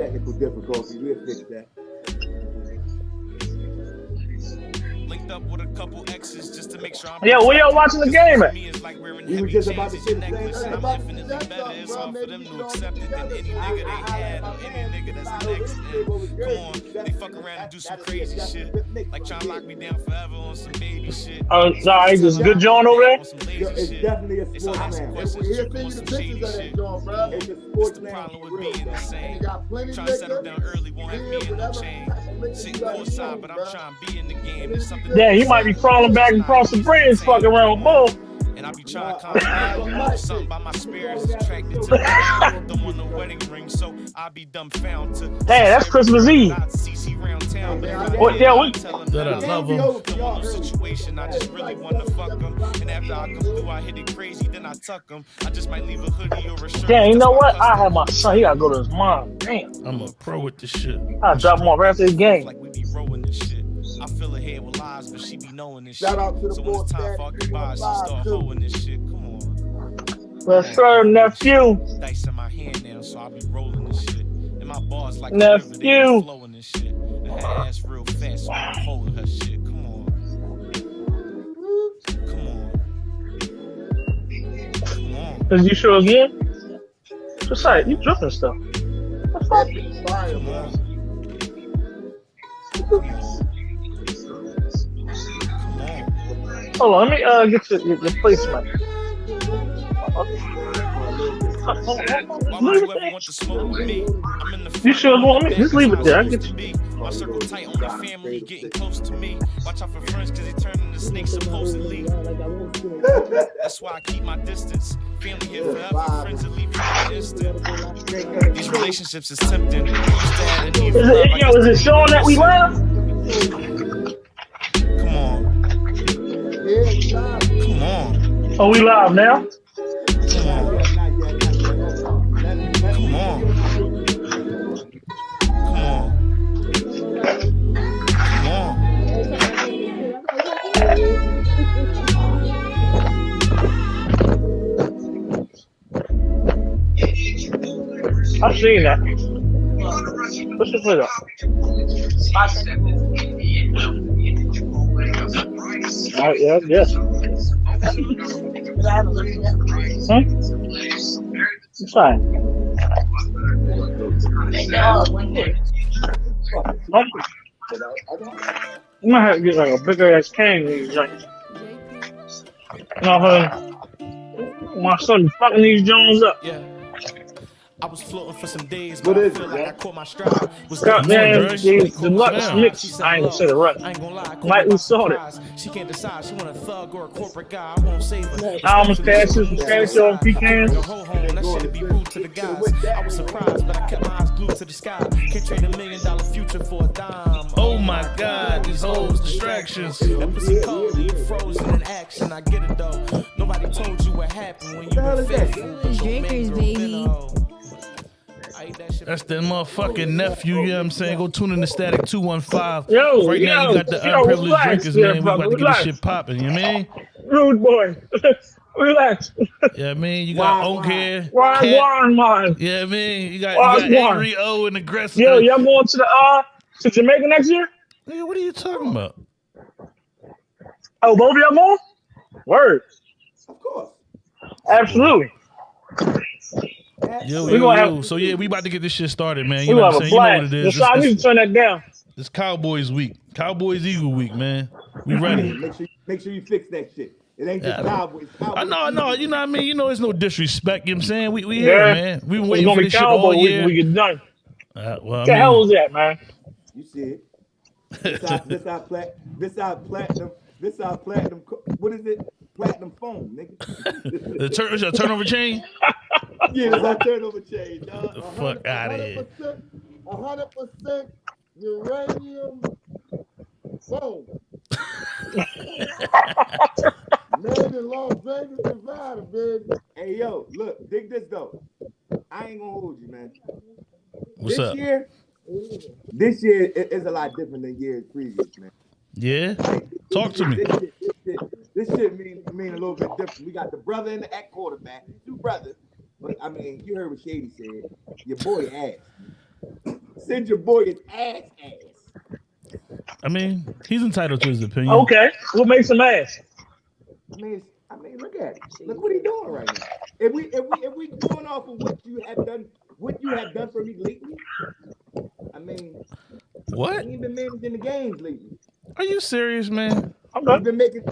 technical difficulties. We'll fix that. Up with a couple exes just to make sure I'm. Yeah, where y'all watching the game at? Me is like wearing We were just about to at say the same thing. and I'm About to infinitely better. something, It's bro. hard for them to accept it than any nigga they had or any nigga that's I- next. I- And what come on, they fuck around and do some crazy a shit, good like trying to lock me down forever on some baby shit. Oh, sorry, this is good John over there? On some Yo, lazy it's definitely a They sports start asking man. questions, He'll trick send on some the shady pictures of that shit. bro. It's a What's sports the problem with being the same? he got plenty Trying to settle down early, won't have me in no whatever Sitting courtside, but I'm trying to be in the game. Yeah, he might be crawling back across the bridge, fucking around with. And I be trying to concentrate. Something by my spirit is attracted to the Don't want no wedding ring, so I be dumbfounded to. Hey, that's Christmas Eve. CC round town, but What, did, yeah, I'd what- tell 'em That I love I'm him. Don't want no situation, I just really wanna fuck 'em. And after I come through, I hit it crazy, then I tuck 'em. I just might leave a hoodie or a shirt. Damn, you know what? I have my son. He gotta go to his mom. Damn. I'm a pro with this shit. I drop him off after the game. Like we be rolling this shit. I fill her head with lies, but she be knowing this Shout shit. out to the so when it's boy time for our goodbyes, she start too. hoeing this shit. Come on. Yes, sir, nephew. Dice in my hand now, so I be rolling this shit. And my bars like a river, they be Nephew. flowing this shit. And her ass real fast, so I'm holding her shit. Come on. Come on. Come on. Is you sure again? What's that? You dripping stuff. What's That that? be fire, Come Hold on, let me uh get your, your, your placement. Why you the You sure want me? Just leave it there. I get be. My circle tight, only family getting close to me. Watch out for friends, cause they turn into snakes supposedly. That's why I keep my distance. Family here forever, friends that leave you in instant. These relationships is tempting. Is it, yo, is it the showing that we love? Come on, Yeah, we live. come on, Oh, we live now? come on, Not yet, not yet. Let- let- come on. Come on. Come on. I've seen that. What's the foot up? All right, yeah, yes. Huh? It's fine. Huh? You might have to get like a bigger ass can in these joints. No, honey. My son fucking these Jones up. Yeah. I was floating for some days, What but I feel it, like man? I caught my stride. Was God getting damn, more these deluxe mix. I ain't gonna say the hello. rest. I ain't gonna lie. caught Lightly me by sorted. surprise. She can't decide. She want a thug or a corporate guy. I won't save her. Almonds, cashews, pistachios, pecans. Bring a whole home. That shit'd be rude to the guys. I was surprised, but I kept my eyes glued to the sky. Can't trade a million dollar future for a dime. Oh my god, these hoes distractions. That pussy cold, you frozen in action. I get it though. Nobody told you what happened when you hell been is faithful. but your main Drinkers, baby. That's that motherfucking nephew, you know what I'm saying? Go tune in to Static 215. Yo, right now you got the yo, unprivileged relax drinkers, there, man. We about to get relax. this shit popping, you know what I mean? Rude boy. Relax. Yeah, I mean, you got Why, Oak why? here. Why, Cat. why, man? Yeah, I mean, you got, Why, you got? Angry O and Aggressive. Yo, y'all going to the uh to Jamaica next year? Nigga, what are you talking about? Oh, both of y'all going? Word. Of course. Absolutely. Yo, We yo, yo. have- So yeah, we about to get this shit started, man. You know what I'm a saying? You know what blast. it is. Yes, I It's, need it's, turn that down. it's Cowboys week. Cowboys Eagle week, man. We ready. Make sure, make sure you fix that shit. It ain't just Yeah. Cowboys. Cowboys. I know, I know. You know what I mean? You know, it's no disrespect. You know what I'm saying? We, we Yeah. here, man. We been waiting gonna for be this shit all year. when we get done. Uh, well, I What the hell mean, is that, man? You see it. This our, this our plat, this our platinum, this our platinum. What is it? Platinum phone, nigga. the turn, is turnover chain? yeah, this our turnover chain, dog. The fuck out of here. A hundred percent uranium phone. Made in Las Vegas, Nevada, baby. Hey yo, look, dig this though. I ain't gonna hold you, man. What's this up? year, this year is a lot different than years previous, man. Yeah? Talk to me. This shit, this shit, this shit mean mean a little bit different. We got the brother and the at quarterback, two brothers. But I mean, you heard what Shady said. Your boy ass. send your boy his ass ass. I mean, he's entitled to his opinion. Okay, what makes him ass? I mean, I mean, look at it. Look what he's doing right now. If we if we if we going off of what you have done, what you have done for me lately, I mean, What? he ain't been managing the games lately. Are you serious, man? He's Okay. been making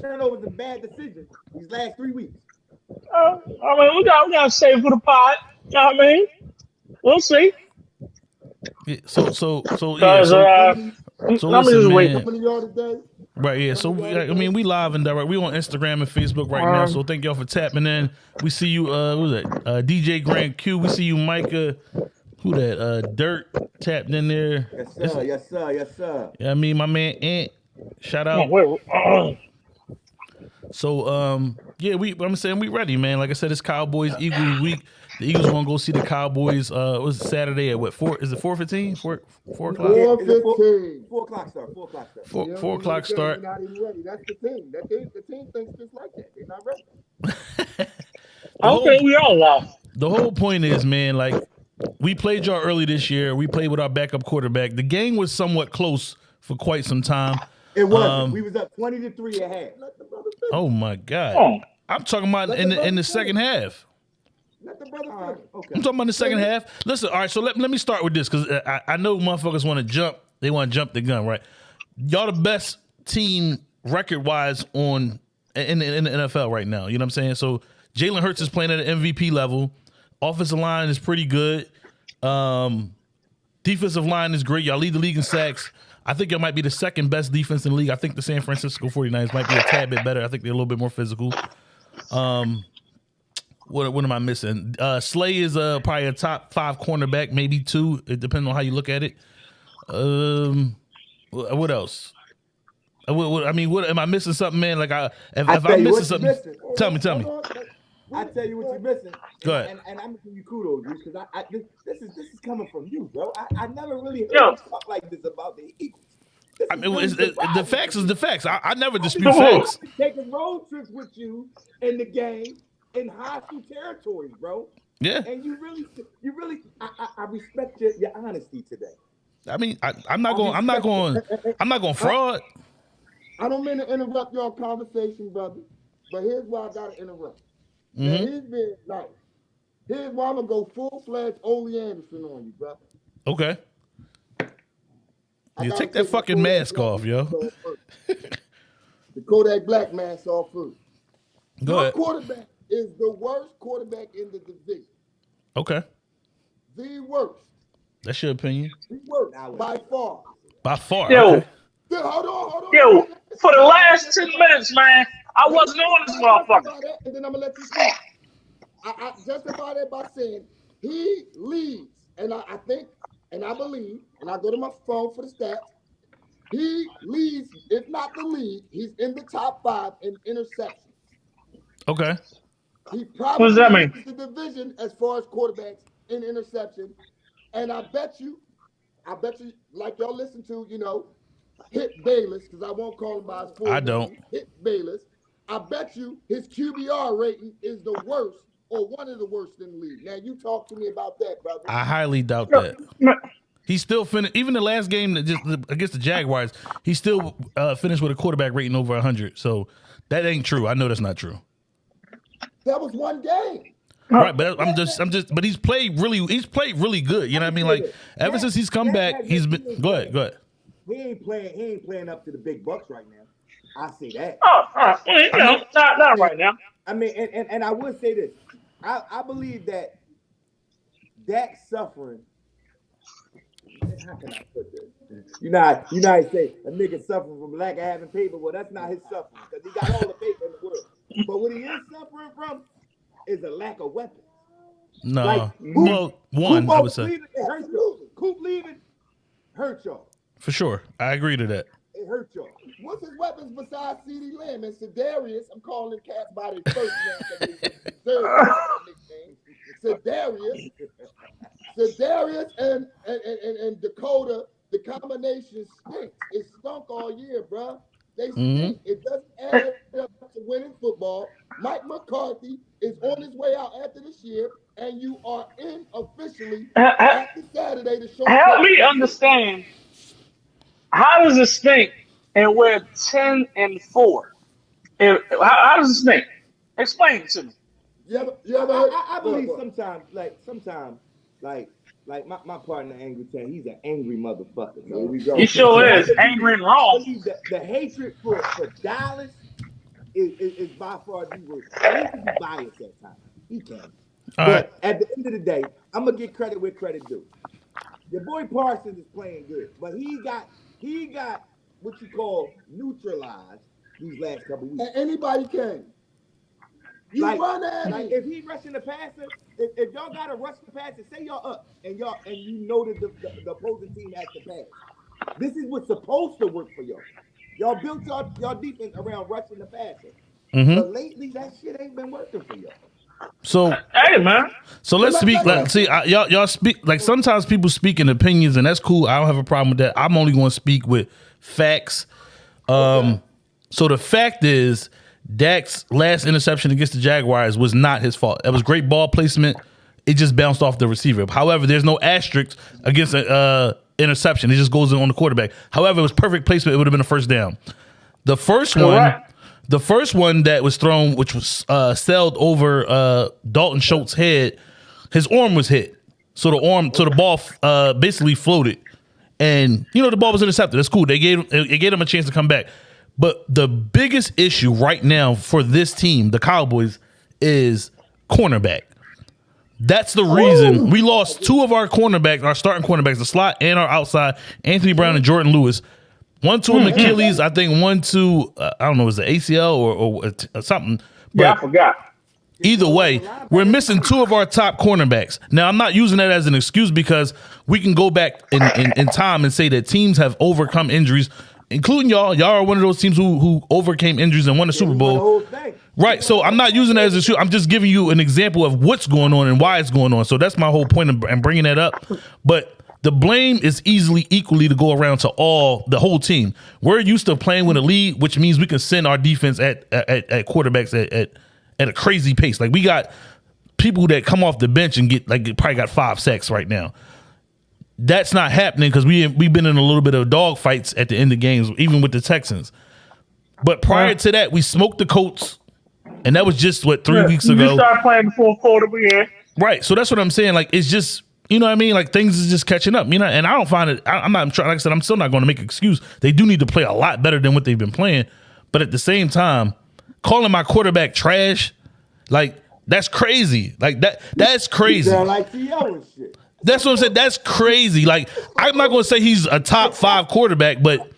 turnovers and bad decisions these last three weeks. Uh, I mean, we got we got to save for the pot. You know what I mean? We'll see. Yeah, so so so yeah. So, uh, so let me listen, just wait. man. How many y'all today? Right, yeah. So we, I mean, we live and direct. We on Instagram and Facebook right now. So thank y'all for tapping in. We see you. Uh, who's that? Uh, DJ Grand Q. We see you, Micah. Who that? Uh, Dirt tapped in there. Yes, This- sir. Yes, sir. Yes, sir. Yeah, I mean, my man Ant. Shout Come on, out. wait, uh, So um, yeah, we. I'm saying we ready, man. Like I said, it's Cowboys Eagles week. The Eagles want to go see the Cowboys. Uh, it was Saturday at what four? Is it four fifteen? Four four o'clock? Yeah, Four it's a four- fifteen. Four o'clock start. Four o'clock start. Four, four don't o'clock even start. They're not even ready. That's the team. That they, the team thinks just like that. They're not ready. The whole- okay, we all lost. the whole point is, man, like we played y'all early this year. We played with our backup quarterback. The game was somewhat close for quite some time. It was. Um, we was up twenty to three at half. Let the brother finish. Oh my god! Oh, I'm talking about in the in the second half. Let the brother All right. Okay. I'm talking about the second half. Listen, all right. So let, let me start with this because I, I know motherfuckers want to jump. They want to jump the gun, right? Y'all the best team record wise on in, in, in the NFL right now. You know what I'm saying? So Jalen Hurts is playing at an MVP level. Offensive line is pretty good. Um, defensive line is great. Y'all lead the league in sacks. I think y'all might be the second best defense in the league. I think the San Francisco 49ers might be a tad bit better. I think they're a little bit more physical. Um, what, what am I missing? Uh, Slay is uh, probably a top five cornerback, maybe two. It depends on how you look at it. Um, what else? Uh, I mean, what am I missing? Something, man? Like I, if, I if I'm missing something, missing. tell me, tell me. Hold on. I tell you what you're missing. Go and. And, and I'm giving you kudos, because I, I this, this is this is coming from you, bro. I, I never really heard Yo. you talk like this about the Eagles. I mean, really it's, it, the facts is the facts. I, I never dispute Come facts. taking road trips with you in the game in hostile territories, bro. Yeah, And you really, you really, I, I, I respect your, your honesty today. I mean, I, I'm not going. I'm not going. I'm not going fraud. I don't mean to interrupt your conversation, brother, but here's why I gotta interrupt. Now, hmm here's being nice. Here's why I'm gonna go full fledged Ole Anderson on you, brother. Okay. You take that my fucking Kodak mask Black off, yo. mask off first. the Kodak Black mask off first. Go Your ahead. quarterback is the worst quarterback in the division. Okay, The worst. that's your opinion The worst by far. by far. Yo. Okay. Then hold on, hold on. yo, for the last ten minutes, man, I wasn't on this motherfucker. Justify that, And then I'm gonna let you speak. I, I justify that by saying he leads, and I, I think, and I believe, and I go to my phone for the stats. He leads, if not the lead, he's in the top five in interceptions. Okay. He probably What does that mean? leads the division as far as quarterbacks in interception. And I bet you, I bet you, like y'all listen to, you know, hit Bayless, because I won't call him by his full I name, don't. Hit Bayless. I bet you his QBR rating is the worst or one of the worst in the league. Now you talk to me about that, brother. I highly doubt that. no, He still finished. Even the last game that just against the Jaguars, he still uh, finished with a quarterback rating over 100. So that ain't true. I know that's not true. that was one game. Right, but I'm just, I'm just, but he's played really, he's played really good. You know what I mean? Like ever since he's come back, he's been. Go ahead, go ahead. he ain't playing. He ain't playing up to the big bucks right now. I see that. oh, uh, you know, not, not right now. I mean, and, and, and I would say this. I, I believe that that suffering. How can I put this? You know, how- you know, how I say a nigga suffering from lack of having paper. Well, that's not his suffering because he got all the paper in the world. But what he is suffering from is a lack of weapons. No, Like, who- well, one Coop I would say leaving, it hurt y'all. Coop leaving hurt y'all. for sure. I agree to that. It hurt y'all. What's his weapons besides CeeDee Lamb and Sedarius? I'm calling cats by their first name. they deserve that nickname. Sedarius, Sedarius, and and, and and and Dakota. The combination stinks. It stunk all year, bruh. They Mhm. It doesn't add up to winning football. Mike McCarthy is on his way out after this year, and you are in officially Ha- ha- after Saturday to show. Help me understand. How does it stink and we're ten and four? And how, how does it stink? Explain it to me. You ever, you I. I, I believe sometimes, like sometimes, like like my, my partner Angry Chan, he's an angry motherfucker. Here we go. He sure I is angry and I wrong. believe that the hatred for, for Dallas is, is, is by far the worst. He can be biased at times. He can. All but right. at the end of the day, I'm gonna get credit where credit due. Your boy Parsons is playing good, but he got he got what you call neutralized these last couple weeks. And anybody can. You Like- run at Like if he rushing the passer, if, if y'all gotta rush the passer, say y'all up and y'all and you know that the, the, the opposing team has to pass. This is what's supposed to work for y'all. Y'all built y'all, y'all defense around rushing the passer. hmm But lately that shit ain't been working for y'all. So Hey man, So let's speak. Like, see, I, y'all, y'all speak. Like sometimes people speak in opinions, and that's cool. I don't have a problem with that. I'm only going to speak with facts. Um, so the fact is, Dak's last interception against the Jaguars was not his fault. It was great ball placement. It just bounced off the receiver. However, there's no asterisk against an uh, interception. It just goes in on the quarterback. However, it was perfect placement. It would have been a first down. The first one, Correct. The first one that was thrown, which was uh, sailed over uh, Dalton Schultz's head, his arm was hit. So the arm, so the ball uh, basically floated, and you know the ball was intercepted. That's cool. They gave it gave him a chance to come back. But the biggest issue right now for this team, the Cowboys, is cornerback. That's the reason we lost two of our cornerbacks, our starting cornerbacks, the slot and our outside, Anthony Brown and Jourdan Lewis. One to an hmm, hmm. Achilles, I think one to uh, I don't know, is it ACL or, or, or uh, something. But yeah, I forgot. Either way, we're missing two of our top cornerbacks. Now, I'm not using that as an excuse because we can go back in, in, in time and say that teams have overcome injuries, including y'all. Y'all are one of those teams who who overcame injuries and won the Super Bowl. whole thing. Right. So I'm not using that as a excuse. I'm just giving you an example of what's going on and why it's going on. So that's my whole point in, in bringing that up. But the blame is easily equally to go around to all the whole team. We're used to playing with a lead, which means we can send our defense at at, at quarterbacks at, at at a crazy pace. Like we got people that come off the bench and get like probably got five sacks right now. That's not happening because we we've been in a little bit of dog fights at the end of games, even with the Texans. But prior to that, we smoked the Colts, and that was just what three weeks You ago. start playing before quarter we in. Right. So that's what I'm saying. Like it's just you know what I mean. Like things is just catching up. You know, and I don't find it. I, I'm not trying. Like I said, I'm still not going to make an excuse. They do need to play a lot better than what they've been playing. But at the same time, calling my quarterback trash, like that's crazy. Like that. That's crazy. Like T.O. and shit. That's what I'm saying. That's crazy. Like I'm not going to say he's a top five quarterback, but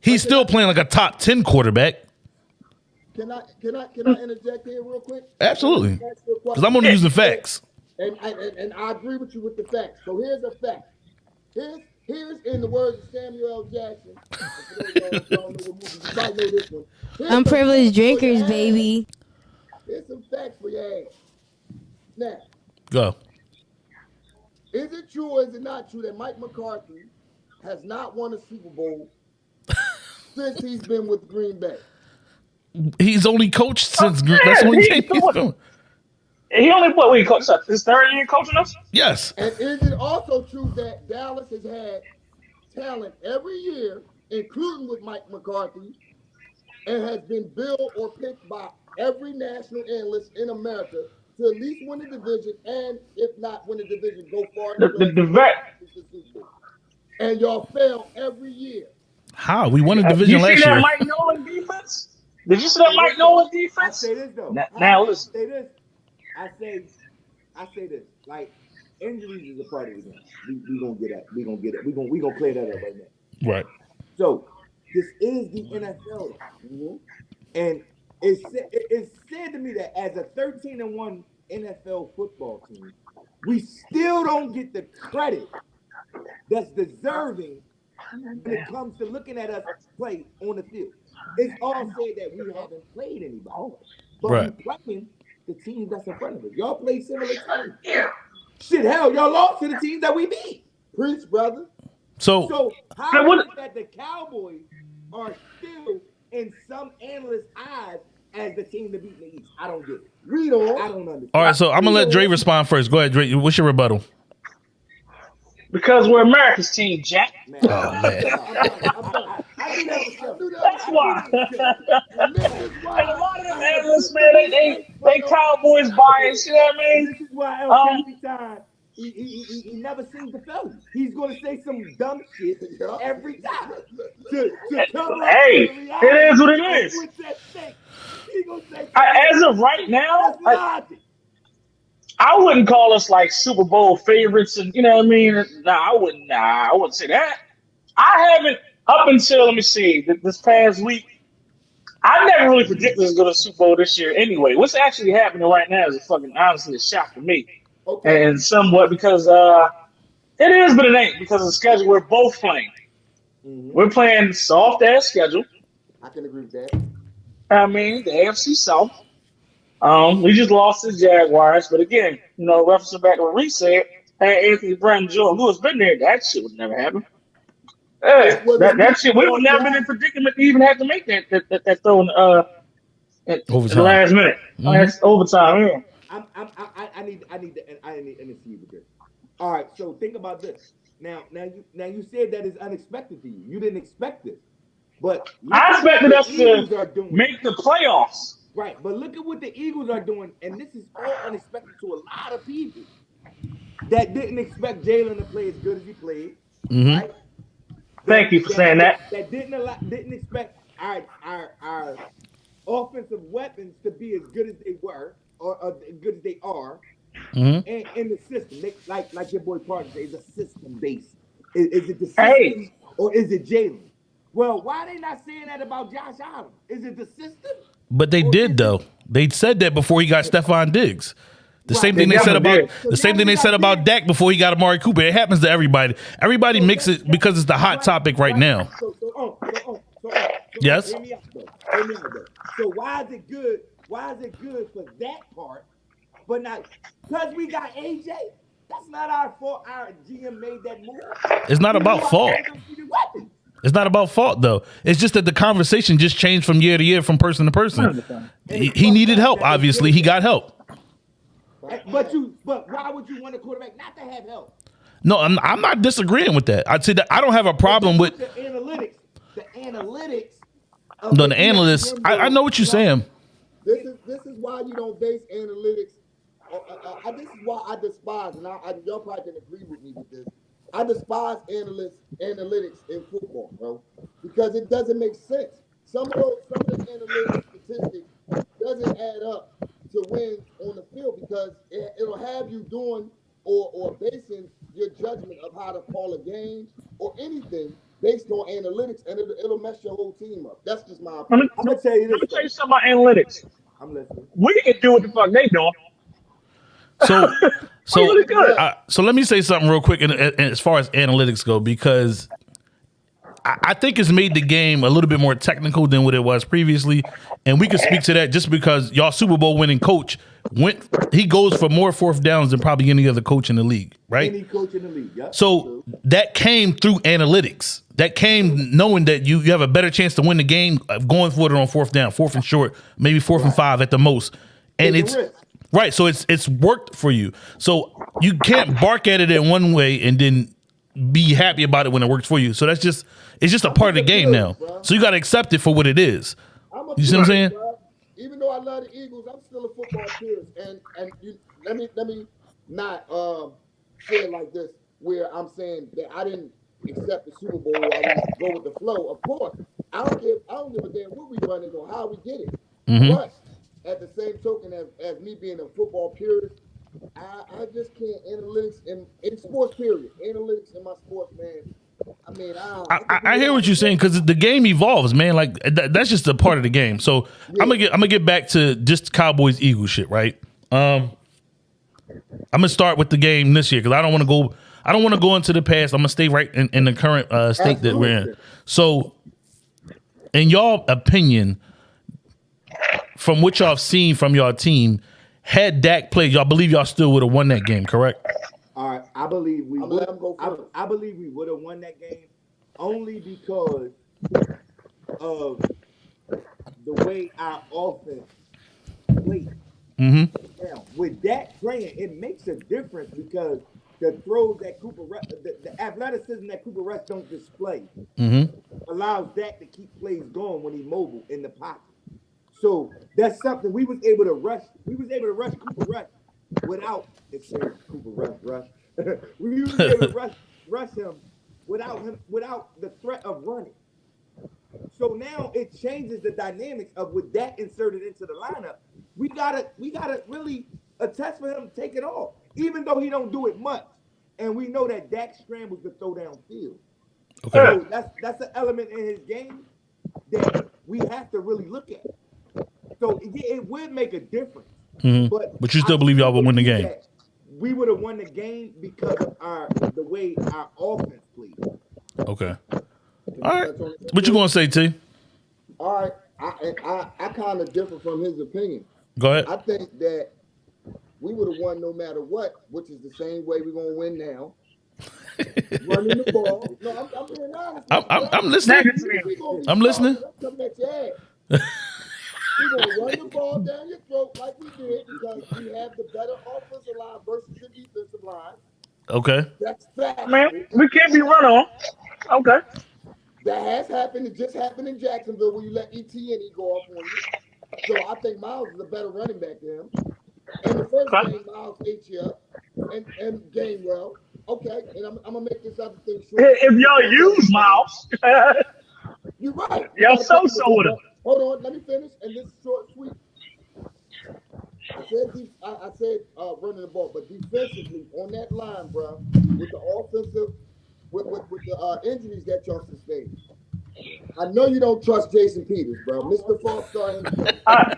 he's still playing like a top ten quarterback. Can I can I can I interject here real quick? Absolutely. Ask you a Because I'm only using facts. And, I- and and I agree with you with the facts. So here's a fact. Here's here's in the words of Samuel L. Jackson. For those of y'all who don't know what movie, you might know this one. Here's some Unprivileged facts for your drinkers, baby. Here's some facts for your ass. Now, Go. is it true or is it not true that Mike McCarthy has not won a Super Bowl since he's been with Green Bay? He's only coached since. yeah, that's the only he- thing he's what- doing. He only what we coach his third year coaching us. Yes. And is it also true that Dallas has had talent every year, including with Mike McCarthy, and has been billed or picked by every national analyst in America to at least win the division, and if not win the division, go far The, the the, the vet. And y'all fail every year. How we won a division last year? Did division you see that year. Mike Nolan defense? Did you see that Mike Nolan I defense? say this though. Now- I- now I listen. say this. I say, I say this. Like injuries is a part of the game. We, we gonna get at. We gonna get it. We gonna we gonna play that up right now. Right. So this is the NFL, and it's it's said to me that as a 13 and one NFL football team, we still don't get the credit that's deserving when it comes to looking at us play on the field. It's all said that we haven't played anybody, but Right. we playing the team that's in front of us. Y'all play similar teams. Shit, hell, y'all lost to the teams that we beat. Preach, brother. So So how Hey, what- is it that the Cowboys are still in some analysts' eyes as the team to beat in the East. I don't get it. Read on. I don't understand. All right, so I'm gonna let Dre respond first. Go ahead, Dre. What's your rebuttal? Because we're America's team, Jack. Man, Oh man. I, I that was. That's why. And this is And a lot of them analysts, man, they they, they Cowboys bias. You know what I mean? This is why El Um, Capitan, he, he, he, he never seems to fail. He's going to say some dumb shit every time to, to Hey, the it reality is what it of is. what's at stake. He gonna say I, as of right now, I. I wouldn't call us like Super Bowl favorites, and you know what I mean. Nah, I wouldn't. Nah, I wouldn't say that. I haven't up until let me see this past week. I never really predicted us going to Super Bowl this year. Anyway, what's actually happening right now is a fucking honestly a shock to me, Okay. and somewhat because uh, it is, but it ain't because of the schedule we're both playing. Mhm. We're playing soft ass schedule. I can agree with that. I mean, the AFC South. Um, we just lost to the Jaguars, but again, you know, referencing back to what Reese said, hey, Anthony Brown, Joe Lewis been there. That shit would never happen. Hey, that, that shit, we would never been in predicament to even have to make that that, that, that throw in, uh, at, at the last minute. Mhm. That's overtime, yeah. I'm, I'm, I, I- I need, I need, to, I need, I need to see with this. All right, so think about this. Now, now you, now you said that is unexpected to you. You didn't expect this, but I expected us the Eagles are to make the playoffs. Right, but look at what the Eagles are doing, and this is all unexpected to a lot of people that didn't expect Jalen to play as good as he played. Mhm. Right? Thank you for saying that. That didn't allow, didn't expect our our our offensive weapons to be as good as they were or, or as good as they are, Mhm. and in the system, they, like like your boy Parker says, it's a system based. Is, is it the system Hey. or is it Jalen? Well, why are they not saying that about Josh Allen? Is it the system? But they did though. They said that before he got Stefon Diggs. The Right. same thing they said about did. the same thing they said about Dak before he got Amari Cooper. It happens to everybody. Everybody makes it because it's the hot topic right now. So, oh, so, oh, so, oh, so, oh, so, Yes. Hear me out, though. Hear me out, though. So why is it good? Why is it good for that part, but not because we got AJ? That's not our fault. Our GM made that move. It's not about fault. It's not about fault though. It's just that the conversation just changed from year to year, from person to person. He, he needed help. Obviously, he got help. And- But you, but why would you want a quarterback not to have help? No, I'm, I'm not disagreeing with that. I'd say that I don't have a problem with the analytics. The analytics. no, the the analysts. I, I know what you're saying. This is this is why you don't base analytics. Uh, uh, uh, this is why I despise, and I, I, y'all probably can agree with me with this. I despise analysts analytics in football, bro, because it doesn't make sense. Some of those, some of the analytics statistics doesn't add up to wins on the field because it, it'll have you doing or or basing your judgment of how to call a game or anything based on analytics, and it'll, it'll mess your whole team up. That's just my Let opinion. me, I'm gonna tell you this. Let me this. tell you something about analytics. I'm listening. We can do what the fuck they doing. So, so, really good. uh, so let me say something real quick, in, in- as far as analytics go, because I, I think it's made the game a little bit more technical than what it was previously, and we can speak to that just because y'all Super Bowl winning coach went. He goes for more fourth downs than probably any other coach in the league, right? Any coach in the league. Yeah. So that came through analytics. That came knowing that you, you have a better chance to win the game uh, going for it on fourth down, fourth and short, maybe fourth and five at the most. And Take it's right. So it's it's worked for you. So you can't bark at it in one way and then be happy about it when it works for you. So that's just it's just a part of the game now. So you got to accept it for what it is. You see what I'm saying? Even though I love the Eagles, I'm still a football purist. And and you, let me let me not um, say it like this, where I'm saying that I didn't accept the Super Bowl. I didn't go with the flow. Of course, I don't give I don't give a damn what we running or how we get it. Mm-hmm. But at the same token, as, as me being a football purist, I, I just can't analytics in, in sports period. Analytics in my sports, man. I mean, I, I, I, I hear what you're saying because the game evolves, man. Like that, that's just a part of the game. So I'm gonna get I'm gonna get back to just Cowboys Eagles shit, right? Um, I'm gonna start with the game this year because I don't want to go. I don't want to go into the past. I'm gonna stay right in, in the current uh, state that we're in. So, in your opinion, from what y'all have seen from your team, had Dak played, y'all believe y'all still would have won that game, correct? All right, I believe we I'ma would. let him go I. I believe we would have won that game only because of the way our offense plays. Mm-hmm. Now, with that playing, it makes a difference because the throws that Cooper, Rush, the, the athleticism that Cooper Rush don't display Mm-hmm. allows Dak to keep plays going when he's mobile in the pocket. So that's something we was able to rush. We was able to rush Cooper Rush without it's Cooper Rush rush. we was able to rush rush him without him without the threat of running. So now it changes the dynamics of with that inserted into the lineup. We gotta we gotta really attest for him to take it off, even though he don't do it much. And we know that Dak scrambles to throw downfield. Okay. So that's that's an element in his game that we have to really look at. So it, it would make a difference. Mhm. But But you still I believe y'all would win the game? We would have won the game because of our the way our offense played. Okay. All right. What you gonna say, T? All right, I I, I kind of differ from his opinion. Go ahead. I think that we would have won no matter what, which is the same way we're gonna win now. Running the ball. No, I'm, I'm being honest. I'm, I'm, I'm listening. We gonna be I'm listening. I'm coming at your ass. We're gonna run the ball down your throat like we did because we have the better offensive line versus the defensive line. Okay. That's fact. Man, we can't be run on. Okay. That has happened. It just happened in Jacksonville where you let Etienne go off on you. So I think Miles is a better running back than him. In the first Okay. game, Miles ate you up and, and game well. Okay, and I'm, I'm gonna make this other thing short. If y'all use Miles, You're right. Y'all so-so with him. Hold on, let me finish, and this is short, and sweet. I said, def- I, I said uh, running the ball, but defensively on that line, bro, with the offensive, with, with, with the uh, injuries that y'all sustained. I know you don't trust Jason Peters, bro. Mr. Falstar himself. I,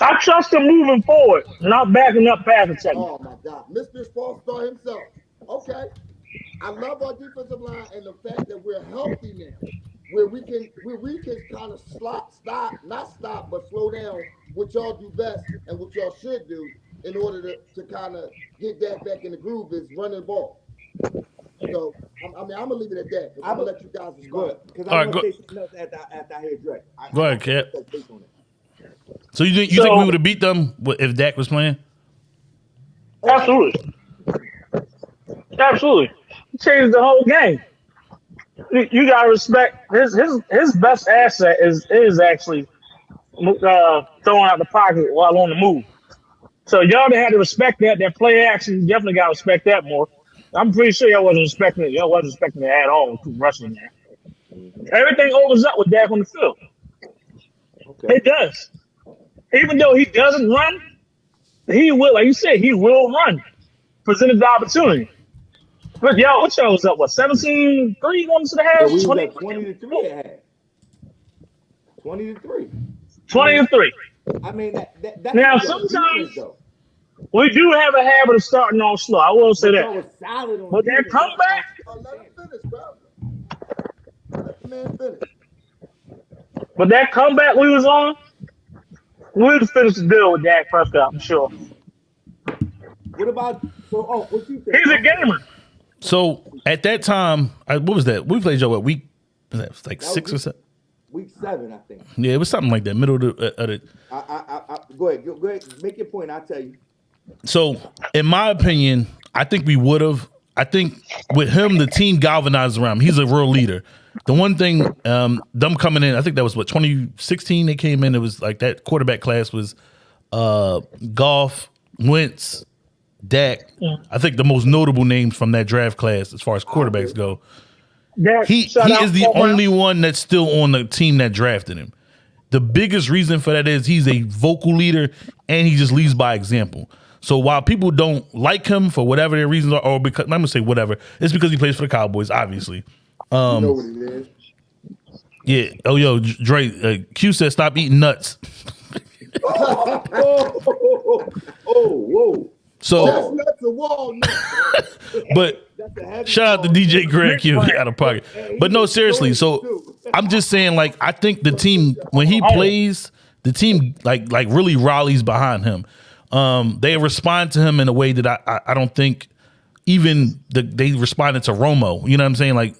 I trust him moving forward, not backing up pass protection. Oh my God, Mr. Falstar himself. Okay, I love our defensive line and the fact that we're healthy now, where we can where we can kind of stop, stop, not stop, but slow down what y'all do best and what y'all should do in order to, to kind of get that back in the groove is running the ball. So I'm, I mean, I'm gonna leave it at that. I'm gonna let you guys Good. respond. Because All I right, want go- to say something else after, after I hear Drake. I- Go ahead, Cap. I- take on it. So you think you think we would have beat them if Dak was playing? Absolutely. Absolutely. Changed the whole game. You, gotta respect his his his best asset is is actually uh, throwing out the pocket while on the move. So y'all had to respect that. That play action, definitely gotta respect that more. I'm pretty sure y'all wasn't respecting it. Y'all wasn't respecting it at all. with Rushing there. Everything opens up with Dak on the field. Okay. It does. Even though he doesn't run, he will, like you said, he will run. Presented the opportunity. But y'all, what y'all was up? What, 17 3 ones to the half? So we was 20, at 20 to 3 at half. 20 to 3. 20 and 3. I mean, that, that, that's Now, sometimes- defense, though. We do have a habit of starting off slow. I will say But that. was solid on But that defense. comeback, Oh, let him finish, bro. Let the man finish. but that comeback we was on, we would finish the deal with Dak Prescott, I'm sure. What about, so, oh, what you think? He's a gamer. So at that time, I, what was that? We played y'all what week? Was that like That was six or seven? Week seven, I think. Yeah, it was something like that. Middle of the, uh, of the I, I, I, go ahead, go, go ahead, make your point. I'll tell you. So, in my opinion, I think we would have. I think with him, the team galvanized around him. He's a real leader. The one thing, um, them coming in, I think that was what 2016 they came in. It was like that quarterback class was uh, Goff, Wentz, Dak. I think the most notable names from that draft class as far as quarterbacks go. Dak, He he is the Paul Brown. only one that's still on the team that drafted him. The biggest reason for that is he's a vocal leader and he just leads by example. So while people don't like him for whatever their reasons are, or because I'm gonna say whatever, it's because he plays for the Cowboys, obviously. Um, you know what it is. Yeah. Oh, yo, Dre. Uh, Q said stop eating nuts. oh, oh, oh, oh, whoa. So, Chestnuts and walnuts. but That's a Shout out to. DJ Greg Q out of pocket. But no, seriously. So I'm just saying, like, I think the team when he plays, the team like like really rallies behind him. Um, they respond to him in a way that I I, I don't think even the, they responded to Romo. You know what I'm saying? Like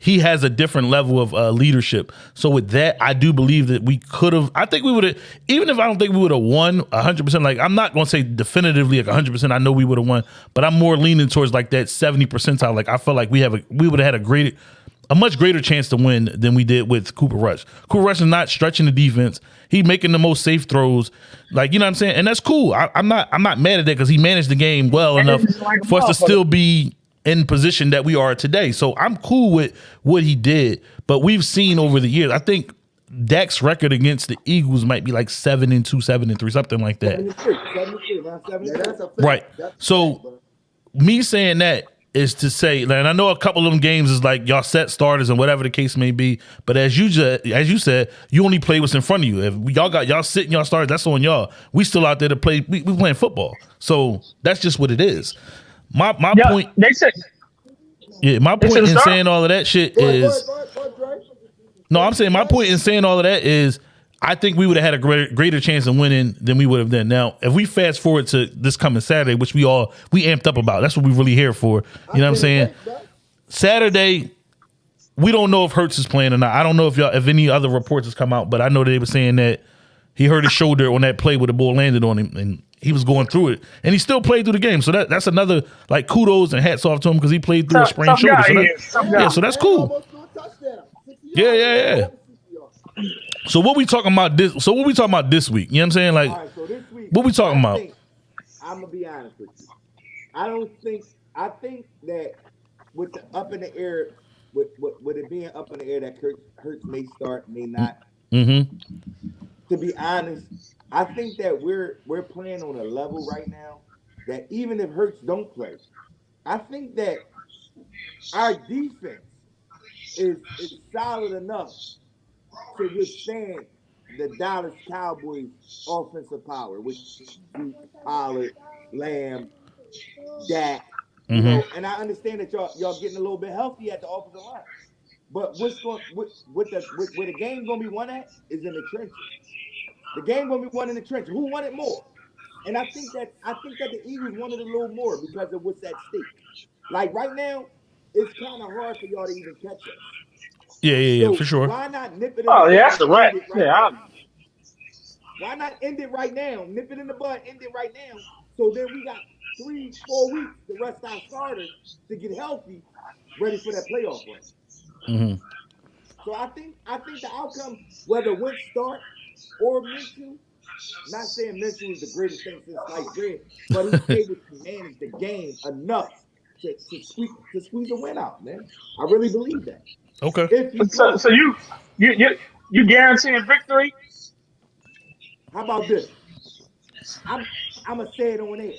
he has a different level of uh, leadership. So with that, I do believe that we could have. I think we would have, even if I don't think we would have won hundred percent. Like I'm not going to say definitively like hundred percent. I know we would have won, but I'm more leaning towards like that seventy percentile. Like I felt like we have a we would have had a great, a much greater chance to win than we did with Cooper Rush. Cooper Rush is not stretching the defense. He making the most safe throws. Like you know what I'm saying, and that's cool. I, I'm not I'm not mad at that because he managed the game well enough like for us to still be in position that we are today. So I'm cool with what he did, but we've seen over the years. I think Dak's record against the Eagles might be like seven and two, seven and three, something like that. 73, 73, 73. Yeah, that's a. Right. That's So- Me saying that is to say, and I know a couple of them games is like y'all set starters and whatever the case may be. But as you just, as you said, you only play what's in front of you. If y'all got y'all sitting y'all starters, that's on y'all. We still out there to play. We, we playing football, so that's just what it is. My my Yeah, point, they said yeah, my point in start. saying all of that shit Go is. ahead, go ahead, go ahead, No, I'm saying my point in saying all of that is I think we would have had a greater, greater chance of winning than we would have done. Now, if we fast forward to this coming Saturday, which we all we amped up about, that's what we really here for. You know what I'm saying? Saturday, we don't know if Hurts is playing or not. I don't know if y'all if any other reports has come out, but I know they were saying that he hurt his shoulder on that play where the ball landed on him and he was going through it. And he still played through the game. So that that's another like kudos and hats off to him because he played through a sprained shoulder. So he that- is, yeah, so that's cool. almost threw a touchdown. 60 Yeah, yeah, yeah. Over 60 yards. So what we talking about this? So what we talking about this week? You know what I'm saying? Like, All right, so this week, What we talking about? I'm gonna be honest with you. I don't think. I think that with the up in the air, with with, with it being up in the air, that Hurts, Hurts may start, may not. mm-hmm. To be honest, I think that we're we're playing on a level right now that even if Hurts don't play, I think that our defense is is solid enough to withstand the Dallas Cowboys offensive power, which Pollard, Lamb, Dak. Mm-hmm. You know, and I understand that y'all y'all getting a little bit healthy at the offensive line. But what's going what, what the what, where the game gonna be won at is in the trenches. The game gonna be won in the trenches. Who wanted more? And I think that I think that the Eagles wanted a little more because of what's at stake. Like right now, it's kind of hard for y'all to even catch us. Yeah, yeah, yeah, So for sure. Why not nip it? In Oh the yeah, that's the right. right Yeah. I'm, Why not end it right now? Nip it in the bud, end it right now. So then we got three, four weeks to rest our starters to get healthy, ready for that playoff run. hmm So I think I think the outcome, whether Wentz start or Minshew, not saying Minshew is the greatest thing since sliced bread, but he's able to manage the game enough to, to squeeze to squeeze a win out, man. I really believe that. Okay. If he so, so you you you you guaranteeing victory? how about this? I'm I'm gonna say it on air.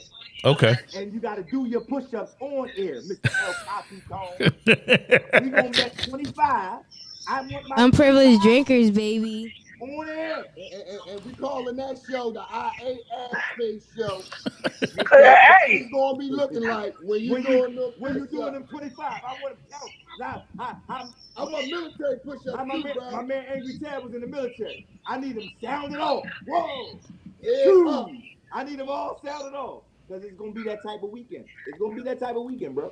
Okay. and you got to do your push-ups on air, Mr. El Capitan. we gonna bet 25. I want my Unprivileged drinkers, baby. On air. And, and- and we calling that show the IA Space Show. Hey, It's gonna be looking like when you When doing you when you doing them 25, I want to. Now, I, I, I want military push-ups I, my, man, bro. my man Angry Tab was in the military. I need him sounded off. Whoa, Yeah. I need them all sounded off because it's gonna be that type of weekend. It's gonna be that type of weekend, bro.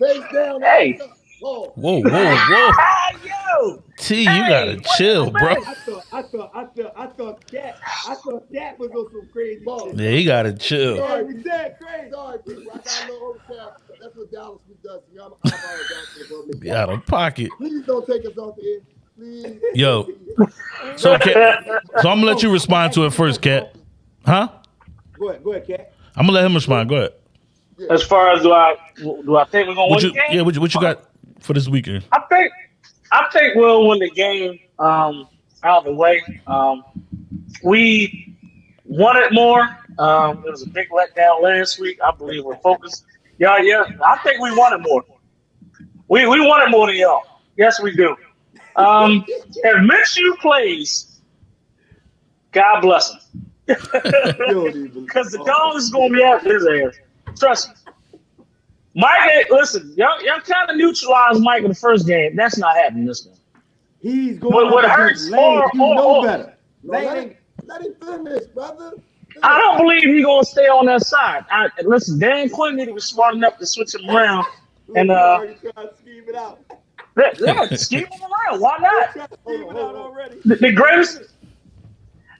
Face down. Hey. up. Whoa. Whoa, whoa, whoa. Ah, yo, T, you gotta chill, bro. I thought, I thought, I thought, I thought that, I thought that was on some crazy Ball. Yeah, you gotta chill. Angry Tab, crazy. Sorry, people. I got a little overcast. That's what Dallas does. to me. I'm, I'm all down Be out of pocket. Please don't take us off the air. Please. Yo. So, Cat, so I'm gonna let you respond to it first, Cat. Huh? Go ahead, go ahead, Cat. I'm gonna let him respond. Go ahead. as far as do I do I think we're gonna What win you? the game? Yeah. What you, what you got for this weekend? I think I think we'll win the game um, out of the way. Um, we wanted more. Um, it was a big letdown last week. I believe we're focused. Yeah, yeah. I think we wanted more. We we wanted more than y'all. Yes, we do. Um, if Minshew plays, God bless him. Because the dog is going to be after his ass. Trust me. Mike, listen, y'all, y'all kind of neutralized Mike in the first game. That's not happening this game. He's going What- what hurts against Lane. or- You or- know or- better. Lane let, him, let him finish, brother. I don't believe he's going to stay on that side. I, listen, Dan Quinn need to be smart enough to switch him around. And, uh, already scheme it out. Yeah, scheme him around. Why not? Hold on, hold on already. The, the greatest,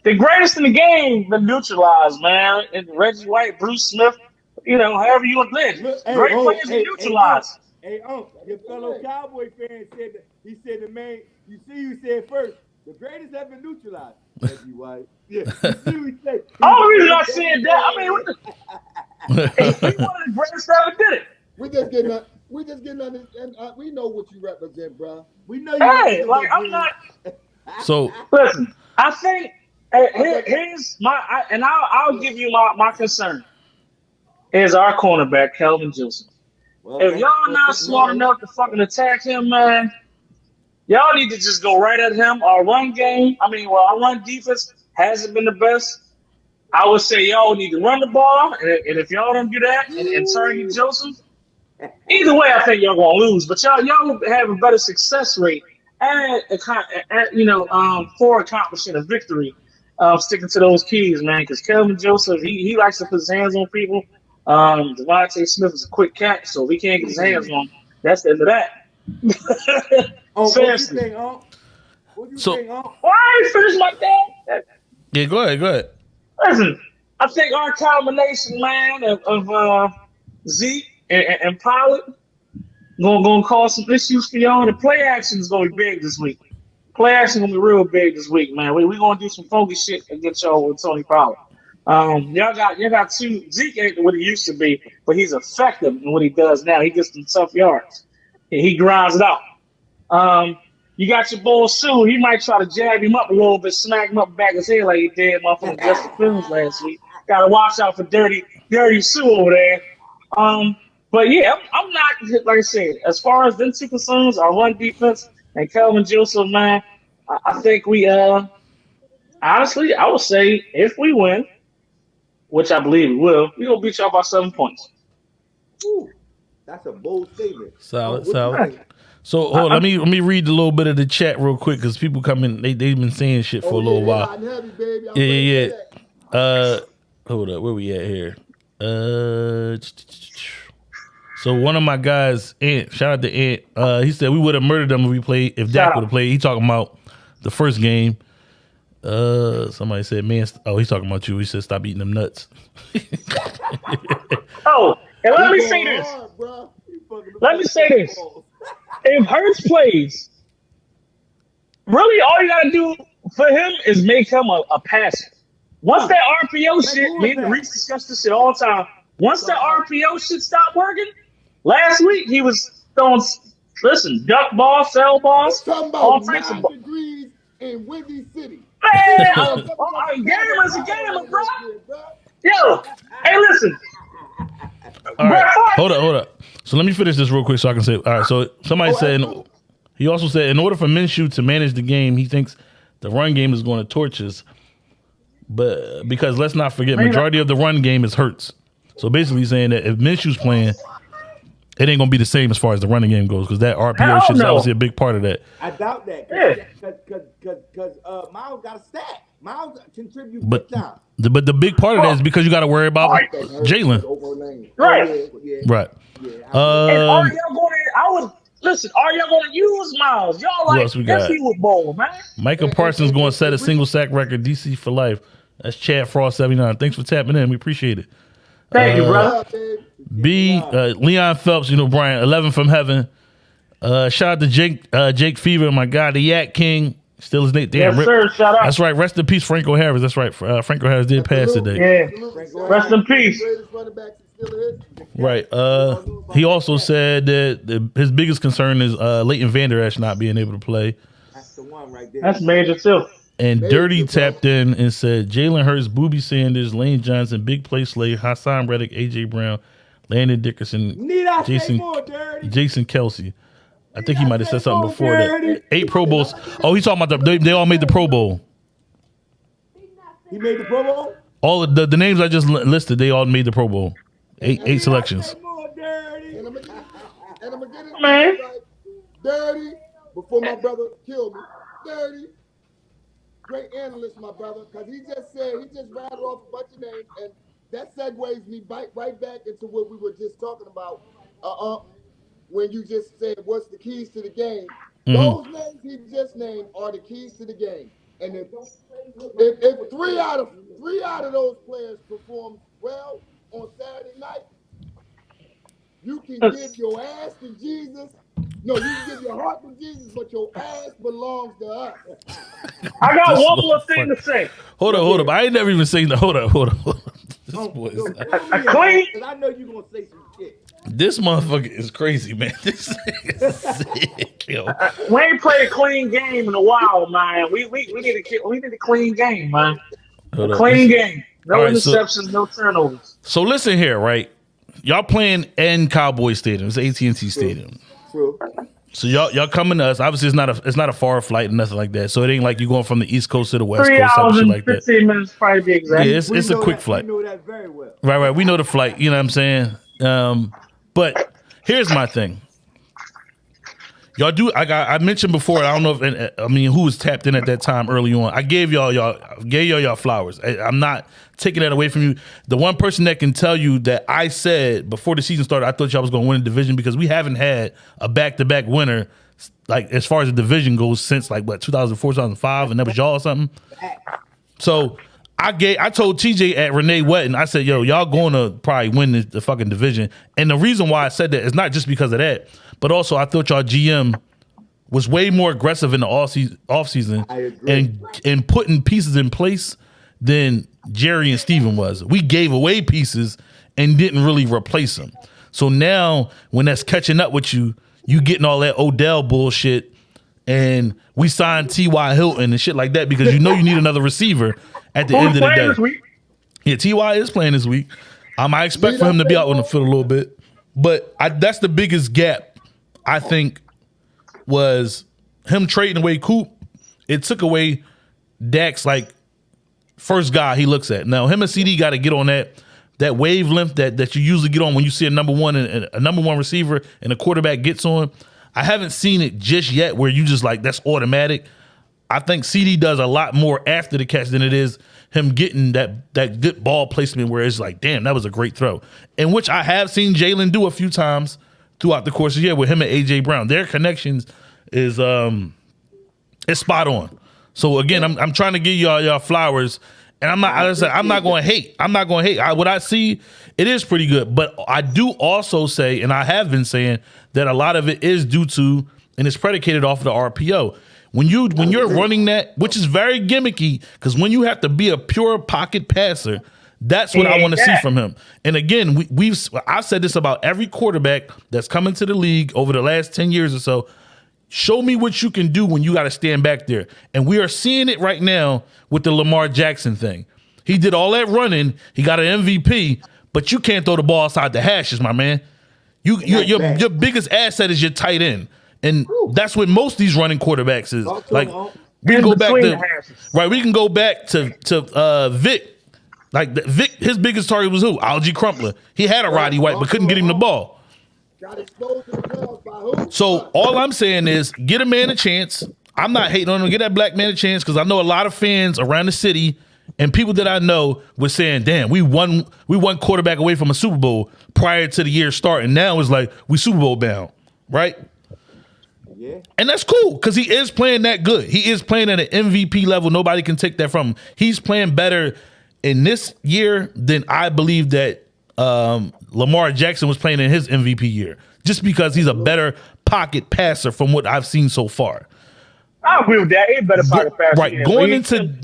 the greatest in the game been neutralized, man. And Reggie White, Bruce Smith, you know, however you want to live. Look, hey, Great oh, players hey, been neutralized. Hey, Unc, your fellow Cowboy fan said that he said the man. You see, you said first the greatest ever neutralized. Reggie White. Yeah. You see what he said? Only reason I said that, I mean, what the, he, he one of the greatest that ever did it. We just getting on, we just getting on, and uh, we know what you represent, bro. we know you. Hey, represent like I'm dream. not. So Listen, I think uh, here, here's my, I, and I'll, I'll give you my, my concern. Is our cornerback Kelvin Joseph? Well, If y'all not smart enough to fucking attack him, man, y'all need to just go right at him. Our run game, I mean, well, our run defense hasn't been the best. I would say y'all need to run the ball, and, and if y'all don't do that and, and target Joseph, either way, I think y'all gonna lose. But y'all, y'all have a better success rate and, and you know, um, for accomplishing a victory, uh, sticking to those keys, man. Because Kelvin Joseph, he, he likes to put his hands on people. Um, DeVonta Smith is a quick cat, so if he can't get his hands on, him, that's the end of that. Oh, what you Seriously. think, Unc? What you So- think, Unc? Why I ain't finished my thing? yeah, go ahead, go ahead. Listen, I think our combination, man, of, of uh, Zeke and, and, and Pollard gonna, gonna cause some issues for y'all. The play action is gonna be big this week. Play action gonna be real big this week, man. We we gonna do some funky shit against y'all with Tony Pollard. Um, y'all got y'all got two. Zeke ain't what he used to be, but he's effective in what he does now. He gets some tough yards. He, grinds it out. Um, you got your boy Sue. He might try to jab him up a little bit, smack him up back his head like he did motherfucking Justin Fields last week. Got to watch out for dirty, dirty Sue over there. Um, but yeah, I'm, I'm not like I said. As far as them two concerns, our run defense and Kelvin Joseph, man, I, I think we uh honestly, I would say if we win, which I believe we will, we're gonna beat y'all by seven points. Ooh, that's a bold statement. Solid, Unc, what you solid. think? So hold on, let me let me read a little bit of the chat real quick because people come in, they they've been saying shit for a Oh, little yeah, while. heavy, baby. Yeah, yeah, yeah. Uh, hold up, where we at here? Uh, so one of my guys, Ant, shout out to Ant. Uh, he said we would have murdered them if we played if Dak would have played. He talking about the first game. Uh, somebody said, man, st- oh, he's talking about you. He said, stop eating them nuts. Oh, and let me say this. bro. Let me say this. if Hurts plays, really all you gotta do for him is make him a, a passer. Once that RPO shit, me and Reese discussed this shit all the time. Once that RPO shit stopped working, last week he was throwing listen, duck ball, cell balls, all about types of nine ball. degrees in Windy City. Man, a, a game is a game, bro. Yo, hey, listen. All right, hold up, hold up. So let me finish this real quick so I can say. All right, so somebody said he also said in order for Minshew to manage the game, he thinks the run game is going to torch us. But because let's not forget, majority of the run game is Hurts. So basically saying that if Minshew's playing, it ain't gonna be the same as far as the running game goes because that RPO Hell shit is obviously a big part of that. I doubt that. Yeah. Cause, cause, cause, cause, uh, Miles got a stack. Miles contribute But big time. the, but the big part of that is because you got to worry about Right. Jalen, Right. Oh, yeah, yeah, right? yeah. And are Um, y'all going to? I would listen. Are y'all going to use Miles? Y'all Who like else we got? yes, he was bold, man. Micah Parsons going to set a single sack record, DC for life. That's Chad Frost seventy nine. Thanks for tapping in. We appreciate it. Thank you, Uh, brother. B uh, Leon Phelps, you know Brian, eleven from heaven. Uh, shout out to Jake uh, Jake Fever, my guy, the Yak King. Still his name. Damn, Yes, rip- sir. Shout out. That's right. Rest in peace, Franco Harris. That's right. Uh, Franco Harris did pass today. Yeah. Rest in peace. Greatest running backs in still history. Right. Uh, he also said that the, his biggest concern is uh, Leighton Vander Esch not being able to play. That's the one right there. That's major too. And Major Dirty problem. tapped in and said Jalen Hurts, Booby Sanders, Lane Johnson, Big Play Slay, Haason Reddick, AJ Brown, Landon Dickerson, Need I Jason- say more, Jason Kelce. I think he might have said something Oh, before that. Eight Pro Bowls. Oh, he's talking about the they, they all made the Pro Bowl. He made the Pro Bowl. All of the, the names I just listed, they all made the Pro Bowl. Eight eight selections. more, Dirty? And I'm gonna and I'm gonna get it Man. right. Dirty before my brother killed me. Dirty. Great analyst, my brother, because he just said he just rattled off a bunch of names, and that segues me right right back into what we were just talking about. Uh, uh when you just said what's the keys to the game. Mhm. Those names he just named are the keys to the game. And if, if if three out of three out of those players perform well on Saturday night, you can give your ass to Jesus. No, you can give your heart to Jesus, but your ass belongs to us. I got This one more thing motherfucker. to say. Hold up, hold up. I ain't never even seen the. Hold up, hold up. Hold up. This boy is, A clean- Because I know you're gonna say some shit. this motherfucker is crazy, man. This is sick, yo. Uh, we ain't played a clean game in a while, man. We we, we need a ki- we need a clean game, man. Hold up. Clean game. No All right, so- interceptions, no turnovers. So listen here, right? Y'all playing in Cowboy Stadium. It's AT and T Stadium. True. So y'all y'all coming to us. Obviously, it's not a it's not a far flight and nothing like that. So it ain't like you going from the East Coast to the West Three Coast, some hours shit and like that. fifteen minutes, probably be exact. Yeah, it's We it's a quick that- flight. We know that very well. Right, right. We know the flight. You know what I'm saying? Um, but here's my thing. Y'all do. I got. I mentioned before. I don't know if. and, uh, I mean, who was tapped in at that time early on? I gave y'all y'all gave y'all y'all flowers. I, I'm not taking that away from you. The one person that can tell you that I said before the season started, I thought y'all was going to win the division because we haven't had a back to back winner. Like as far as the division goes, since like what 2004, 2005, and that was y'all or something. So I gave I told TJ at Renee Wetton, I said, yo, y'all going to probably win the, the fucking division. And the reason why I said that is not just because of that, but also I thought y'all GM was way more aggressive in the off season, off season I agree. and and putting pieces in place than Jerry and Steven was. We gave away pieces and didn't really replace them. So now when that's catching up with you, you getting all that Odell bullshit and we signed T.Y. Hilton and shit like that because you know you need another receiver at the Who's end of the day. this week? Yeah, Ty is playing this week. Um, I expect for him to be out on the field a little bit, but I, that's the biggest gap. I think was him trading away Coop. It took away Dak's like first guy he looks at. Now him and CeeDee got to get on that that wavelength that that you usually get on when you see a number one and a number one receiver and a quarterback gets on. I haven't seen it just yet where you just like that's automatic. I think CeeDee does a lot more after the catch than it is him getting that that good ball placement where it's like, damn, that was a great throw. And which I have seen Jalen do a few times throughout the course of the year with him and AJ Brown. Their connections is um is spot on. So again, I'm I'm trying to give y'all y'all flowers. And I'm not. I said, I'm not going to hate. I'm not going to hate. I, what I see, it is pretty good. But I do also say, and I have been saying that a lot of it is due to, and it's predicated off of the RPO. When you when you're running that, which is very gimmicky, because when you have to be a pure pocket passer, that's what I want to see from him. And again, we, we've I've said this about every quarterback that's come into the league over the last ten years or so. Show me what you can do when you got to stand back there. And we are seeing it right now with the Lamar Jackson thing. He did all that running. He got an MVP, but you can't throw the ball outside the hashes, my man. You your your, your biggest asset is your tight end. And that's what most of these running quarterbacks is. Like we can In go back to right. We can go back to to uh, Vic. Like Vic, his biggest target was who? Alge Crumpler. He had a Roddy White, but couldn't get him the ball. So all I'm saying is get a man a chance. I'm not hating on him. Get that black man a chance because I know a lot of fans around the city and people that I know were saying, "Damn, we won. We won quarterback away from a Super Bowl prior to the year starting. Now it's like we Super Bowl bound, right?" Yeah. And that's cool because he is playing that good. He is playing at an MVP level. Nobody can take that from him. He's playing better in this year than I believe that um, Lamar Jackson was playing in his MVP year, just because he's a better pocket passer from what I've seen so far. I agree with that. He better pocket pass. Right, yeah. going into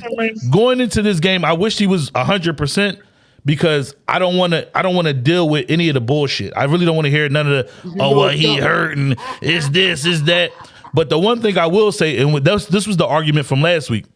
going into this game, I wish he was hundred percent because I don't want to. I don't want to deal with any of the bullshit. I really don't want to hear none of the. Oh know well, he coming. hurt and it's this, is that. But the one thing I will say, and this this was the argument from last week.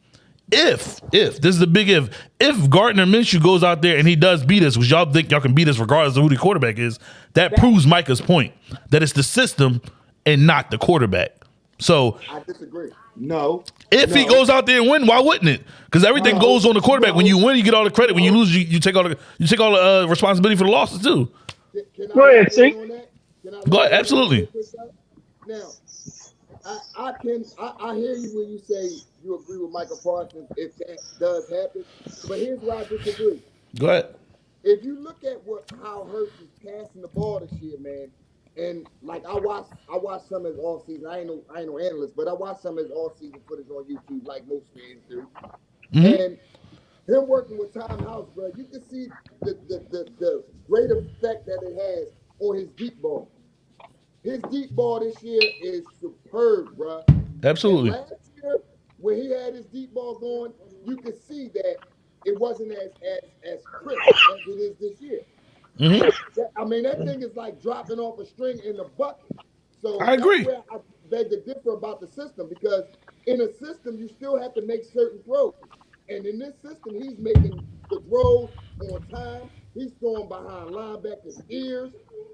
If if this is the big if if Gardner Minshew goes out there and he does beat us, which y'all think y'all can beat us regardless of who the quarterback is, that proves Micah's point that it's the system and not the quarterback. So I disagree. No. if he goes out there and win, why wouldn't it? Because everything No. goes on the quarterback. When you win, you get all the credit. When you lose, you, you take all the you take all the uh, responsibility for the losses too. Can, can Go ahead, weigh in T. on that? Can I Go ahead, absolutely. Now, I, I can I, I hear you when you say you agree with Michael Parsons if that does happen. But here's why I disagree. Go ahead. If you look at what how Hurts is passing the ball this year, man, and like I watched, I watched some of his all season. I ain't no, I ain't no analyst, but I watched some of his all season footage on YouTube, like most fans do. Mhm. And him working with Tom House, bro, you can see the the, the the great effect that it has on his deep ball. His deep ball this year is superb, bro. Absolutely. Last when he had his deep ball going, you could see that it wasn't as as as crisp as it is this year. hmm I mean, that thing is like dropping off a string in the bucket. So I agree. Where I beg to differ about the system because in a system you still have to make certain throws, and in this system he's making the throws on time. He's throwing behind linebackers' ears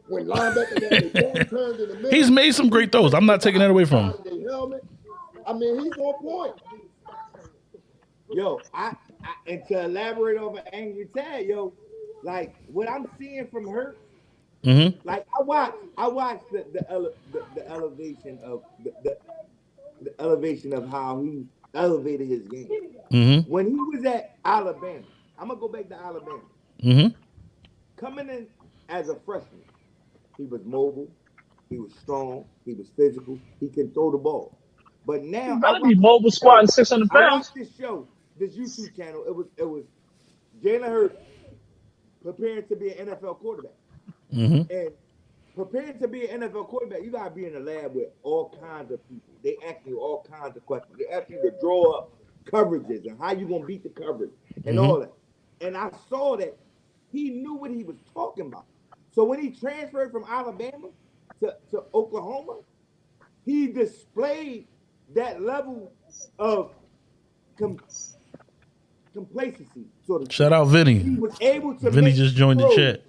when linebackers have their back turned in the middle. He's made some great throws. I'm not taking that away from him. I mean, he's on point. Yo, I, I and to elaborate over Angry Tad, yo, like what I'm seeing from her, hmm like I watch, I watch the the, ele, the, the elevation of the, the the elevation of how he elevated his game. hmm When he was at Alabama, I'm gonna go back to Alabama. hmm Coming in as a freshman, he was mobile, he was strong, he was physical, he can throw the ball. But now You I better be mobile squatting 600 I pounds. watched this show, this YouTube channel. It was it was Jalen Hurts preparing to be an NFL quarterback. hmm And preparing to be an NFL quarterback, you gotta be in the lab with all kinds of people. They ask you all kinds of questions. They ask you to draw up coverages and how you gonna beat the coverage and Mhm. all that. And I saw that he knew what he was talking about. So when he transferred from Alabama to, to Oklahoma, he displayed that level of com- complacency, sort of. Shout out He Vinny. was able to. Vinny just joined the chat.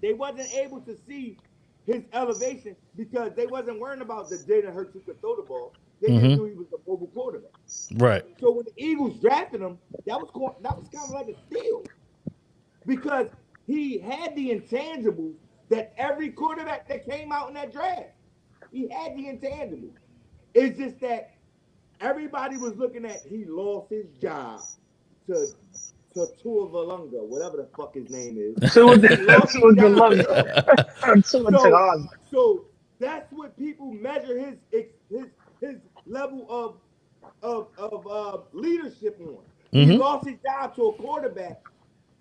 they wasn't able to see his elevation because they wasn't worrying about the Jalen Hurts who could throw the ball. They Mhm. just knew he was a mobile quarterback. Right. So when the Eagles drafted him, that was co- that was kind of like a steal because he had the intangibles that every quarterback that came out in that draft. He had the intangibles. It's just that everybody was looking at he lost his job to to Tua Valunga, whatever the fuck his name is. Tua He lost his job. So, so that's what people measure his his his level of of of uh, leadership on. He Mhm. lost his job to a quarterback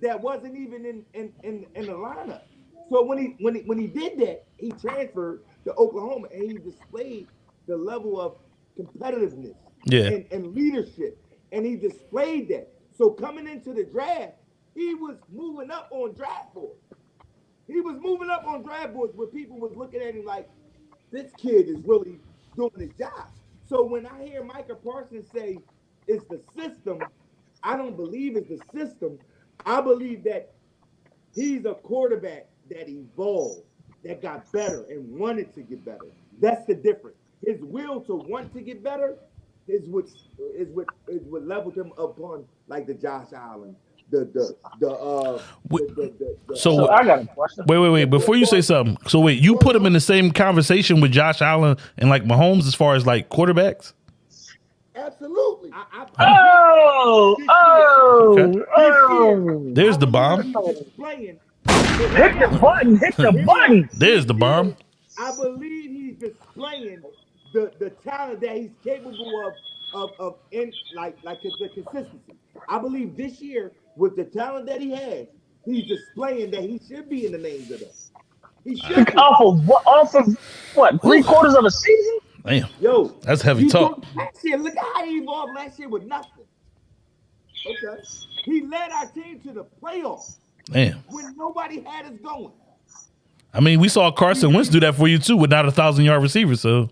that wasn't even in in, in in the lineup. So when he when he when he did that, he transferred to Oklahoma and he displayed the level of competitiveness Yeah. and, and leadership, and he displayed that. So coming into the draft, he was moving up on draft boards. He was moving up on draft boards where people was looking at him like, this kid is really doing his job. So when I hear Micah Parsons say it's the system, I don't believe it's the system. I believe that he's a quarterback that evolved, that got better and wanted to get better. That's the difference. His will to want to get better is what is what is what leveled him upon like the Josh Allen, the the the uh the, the, the, the, So- So I got a question. Wait, wait, wait. Before you say something, so wait, you put him in the same conversation with Josh Allen and like Mahomes as far as like quarterbacks? Absolutely. I, I, Oh, oh, Okay. oh. There's the bomb. Hit the button, hit the button. There's the bomb. I believe he's displaying the, the talent that he's capable of of, of in like like the consistency. I believe this year with the talent that he has, he's displaying that he should be in the names of that. He should. Be. Off of what? Off of what? Three quarters of a season? Damn, Yo, that's heavy you talk. saw Last year, look how he evolved last year with nothing. Okay. He led our team to the playoffs Damn. when nobody had us going. I mean, we saw Carson Wentz do that for you too with not a thousand yard receiver. So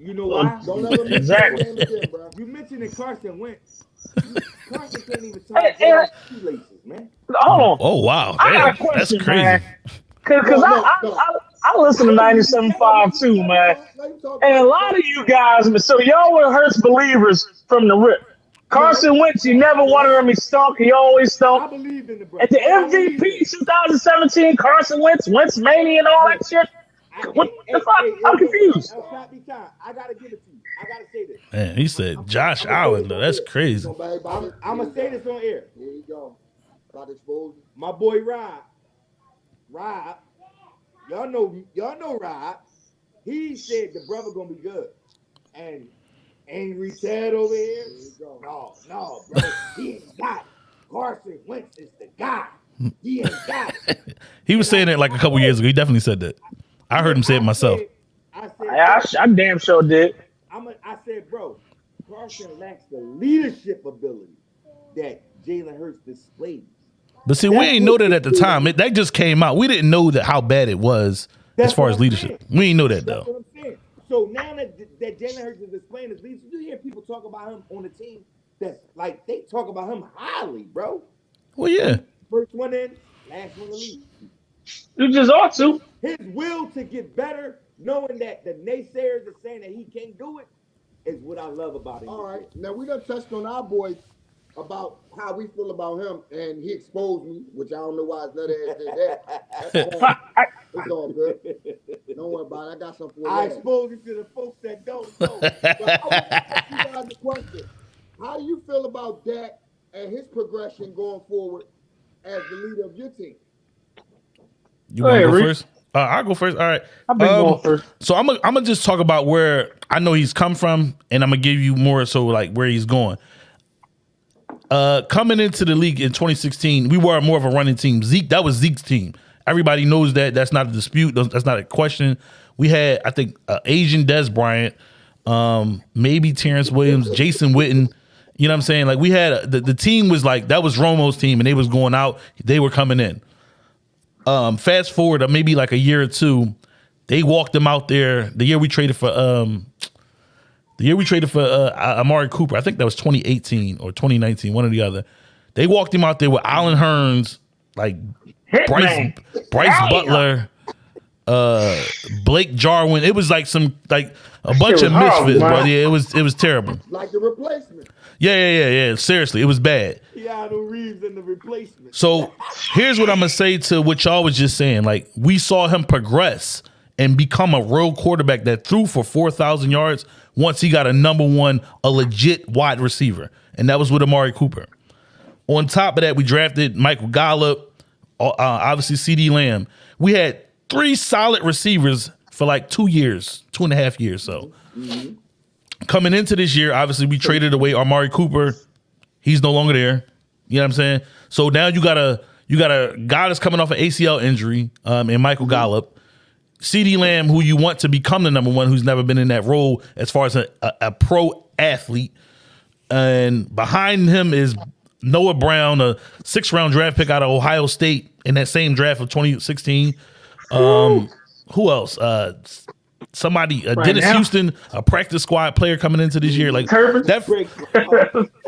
You know why? Don't ever mention Exactly. that name again, bro. You mentioned that Carson Wentz. Carson can't even Hey, tie hey, his shoelaces, man. Hold on. oh wow, I got a damn, question, that's crazy. man. Cause, cause No, I, no, I, no. I, I listen to 97.5 too, man. Let him talk And a lot of you guys, so y'all were Hurts believers from the rip. Carson Wentz, you never wanted him. He stunk. He always I stunk. believe in the brother. At the I believe in MVP 2017, Carson Wentz, Wentz mania and all that shit. I- What hey, the hey, fuck? hey, I'm confused. El I gotta give it to you. I gotta say this. Man, he said Josh Allen though. That's crazy. Nobody I'm. I'm gonna say this on air. Here you go. About to expose. My boy Rob, Rob, y'all know, y'all know Rob. He said the brother gonna be good, and angry Ted over here. No, no, bro, he ain't got it. Carson Wentz is the guy. He ain't got it. He was saying it like a couple years ago. He definitely said that. I heard him say it myself. said- I said, I, I, I damn sure did. I'm a, I said, bro, Carson lacks the leadership ability that Jalen Hurts displays. But see, we That's ain't know that at the did. time. It, that just came out. We didn't know that how bad it was That's as far as leadership. saying. We ain't know that That's though. what I'm. So now that that Jalen Hurts is displaying his leadership, you hear people talk about him on the team. That's like they talk about him highly, bro. Well, yeah. First one in, last one to leave. You just ought to. His will to get better, knowing that the naysayers are saying that he can't do it, is what I love about him. All right. Now we done touched on our boys about how we feel about him, and he exposed me, which I don't know why his nut ass did that. That's all, it's all good. Don't worry about it. I got something for you. I you. expose you to the folks that don't know. But I want to ask you guys a question. How do you feel about Dak and his progression going forward as the leader of your team? You want to go first? Uh, I'll go first. All right. I've been Um, going first. So I'm gonna I'm gonna just talk about where I know he's come from, and I'm gonna give you more so like where he's going. Uh, coming into the league in 2016, we were more of a running team. Zeke, that was Zeke's team. Everybody knows that. That's not a dispute. That's not a question. We had, I think, uh, Asian Dez Bryant, um, maybe Terrance Williams, Jason Witten. You know what I'm saying? Like we had the, the team was like that was Romo's team, and they was going out. They were coming in. Um, fast forward, uh, maybe like a year or two, they walked him out there. The year we traded for um, the year we traded for uh, Amari Cooper, I think that was 2018 or 2019, one or the other. They walked him out there with Allen Hurns, like Bryce Hitman. Bryce Damn. Butler, uh, Blake Jarwin. It was like some like a bunch was of horrible, misfits, bro. Yeah, it was it was terrible. Like the replacement. Yeah, yeah, yeah, yeah. Seriously, it was bad. Keanu Reeves in the replacement. So here's what I'm gonna say to what y'all was just saying. Like we saw him progress and become a real quarterback that threw for four thousand yards once he got a number one, a legit wide receiver, and that was with Amari Cooper. On top of that, we drafted Michael Gallup, uh, obviously CeeDee Lamb. We had three solid receivers for like two years, two and a half years. So coming into this year, obviously we traded away Amari Cooper. He's no longer there. You know what I'm saying? So now you got a you got a guy that's coming off an ACL injury, um, and Michael Gallup. CeeDee Lamb, who you want to become the number one, who's never been in that role as far as a, a, a pro athlete. And behind him is Noah Brown, a six round draft pick out of Ohio State in that same draft of 2016. Um, who else? Uh, somebody, uh, Right Dennis now? Houston, a practice squad player coming into this year. Like Turpin? that.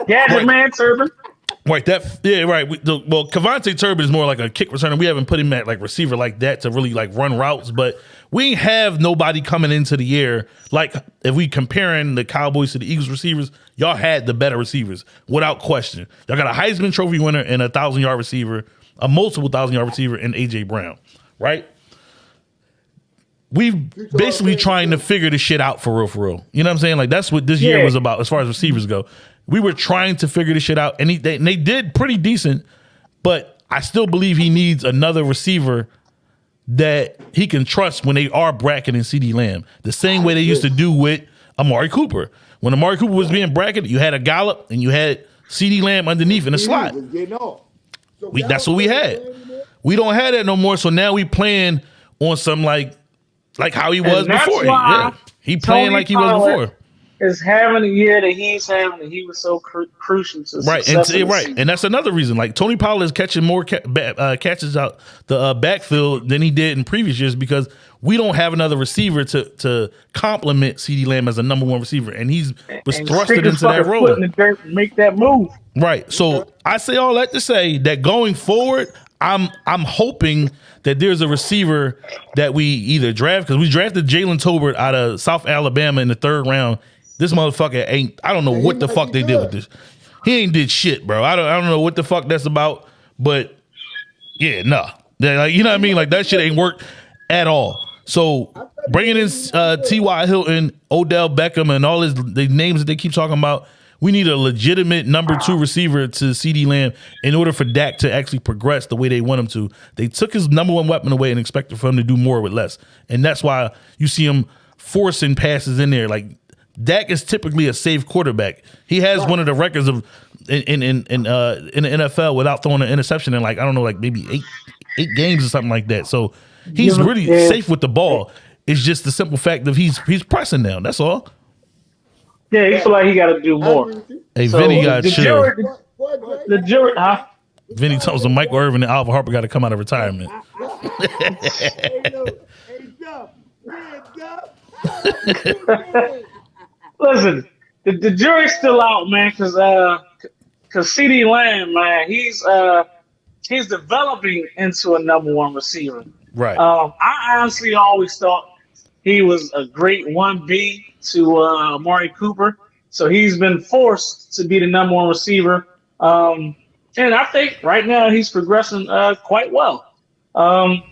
Gadget Right. man, Turpin. Right, that yeah, right. We, the, well, KaVontae Turpin is more like a kick returner. We haven't put him at like receiver like that to really like run routes, but we have nobody coming into the year like if we comparing the Cowboys to the Eagles receivers, y'all had the better receivers without question. Y'all got a Heisman Trophy winner and a thousand yard receiver, a multiple thousand yard receiver, and AJ Brown, right? We basically trying to figure this shit out for real, for real. You know what I'm saying? Like that's what this year Yeah. was about as far as receivers go. We were trying to figure this shit out, and, he, they, and they did pretty decent. But I still believe he needs another receiver that he can trust when they are bracketing CeeDee Lamb, the same way they used to do with Amari Cooper. When Amari Cooper was being bracketed, you had a Gallup and you had CeeDee Lamb underneath in the slot. We, that's what we had. We don't have that no more. So now we playing on some like like how he was before. Yeah. He playing Tony like he was before. Is having a year that he's having, and he was so cru- crucial to Right, and the right, season. and that's another reason. Like Tony Pollard is catching more ca- ba- uh, catches out the uh, backfield than he did in previous years because we don't have another receiver to to complement CeeDee Lamb as a number one receiver, and he's was And thrusted into that role. in the dirt and make that move. Right. So I say all that to say that going forward, I'm I'm hoping that there's a receiver that we either draft because we drafted Jalen Tolbert out of South Alabama in the third round. This motherfucker ain't. I don't know what the fuck they did with this. He ain't did shit, bro. I don't. I don't know what the fuck that's about. But yeah, nah. Like you know what I mean? Like that shit ain't worked at all. So bringing in uh, T.Y. Hilton, Odell Beckham, and all his the names that they keep talking about, we need a legitimate number two receiver to CeeDee Lamb in order for Dak to actually progress the way they want him to. They took his number one weapon away and expected for him to do more with less. And that's why you see him forcing passes in there. Like Dak is typically a safe quarterback. He has one of the records of in in in, in, uh, in the NFL without throwing an interception in like I don't know, like maybe eight eight games or something like that. So he's really safe with the ball. It's just the simple fact that he's he's pressing now. That's all. Yeah, he feel like he got to do more. agree with you. Hey, So, Vinny got the chill. jury, Boy, boy, the jury, huh? Vinny Thompson, Michael Irvin, and Alvin Harper got to come out of retirement. hey, no, hey, Duff. Yeah, Duff. Listen, the, the jury's still out, man, because uh, because CeeDee Lamb, man, he's uh, he's developing into a number one receiver. Right. Um, I honestly always thought he was a great one B to uh, Amari Cooper, so he's been forced to be the number one receiver. Um, and I think right now he's progressing uh, quite well. Um,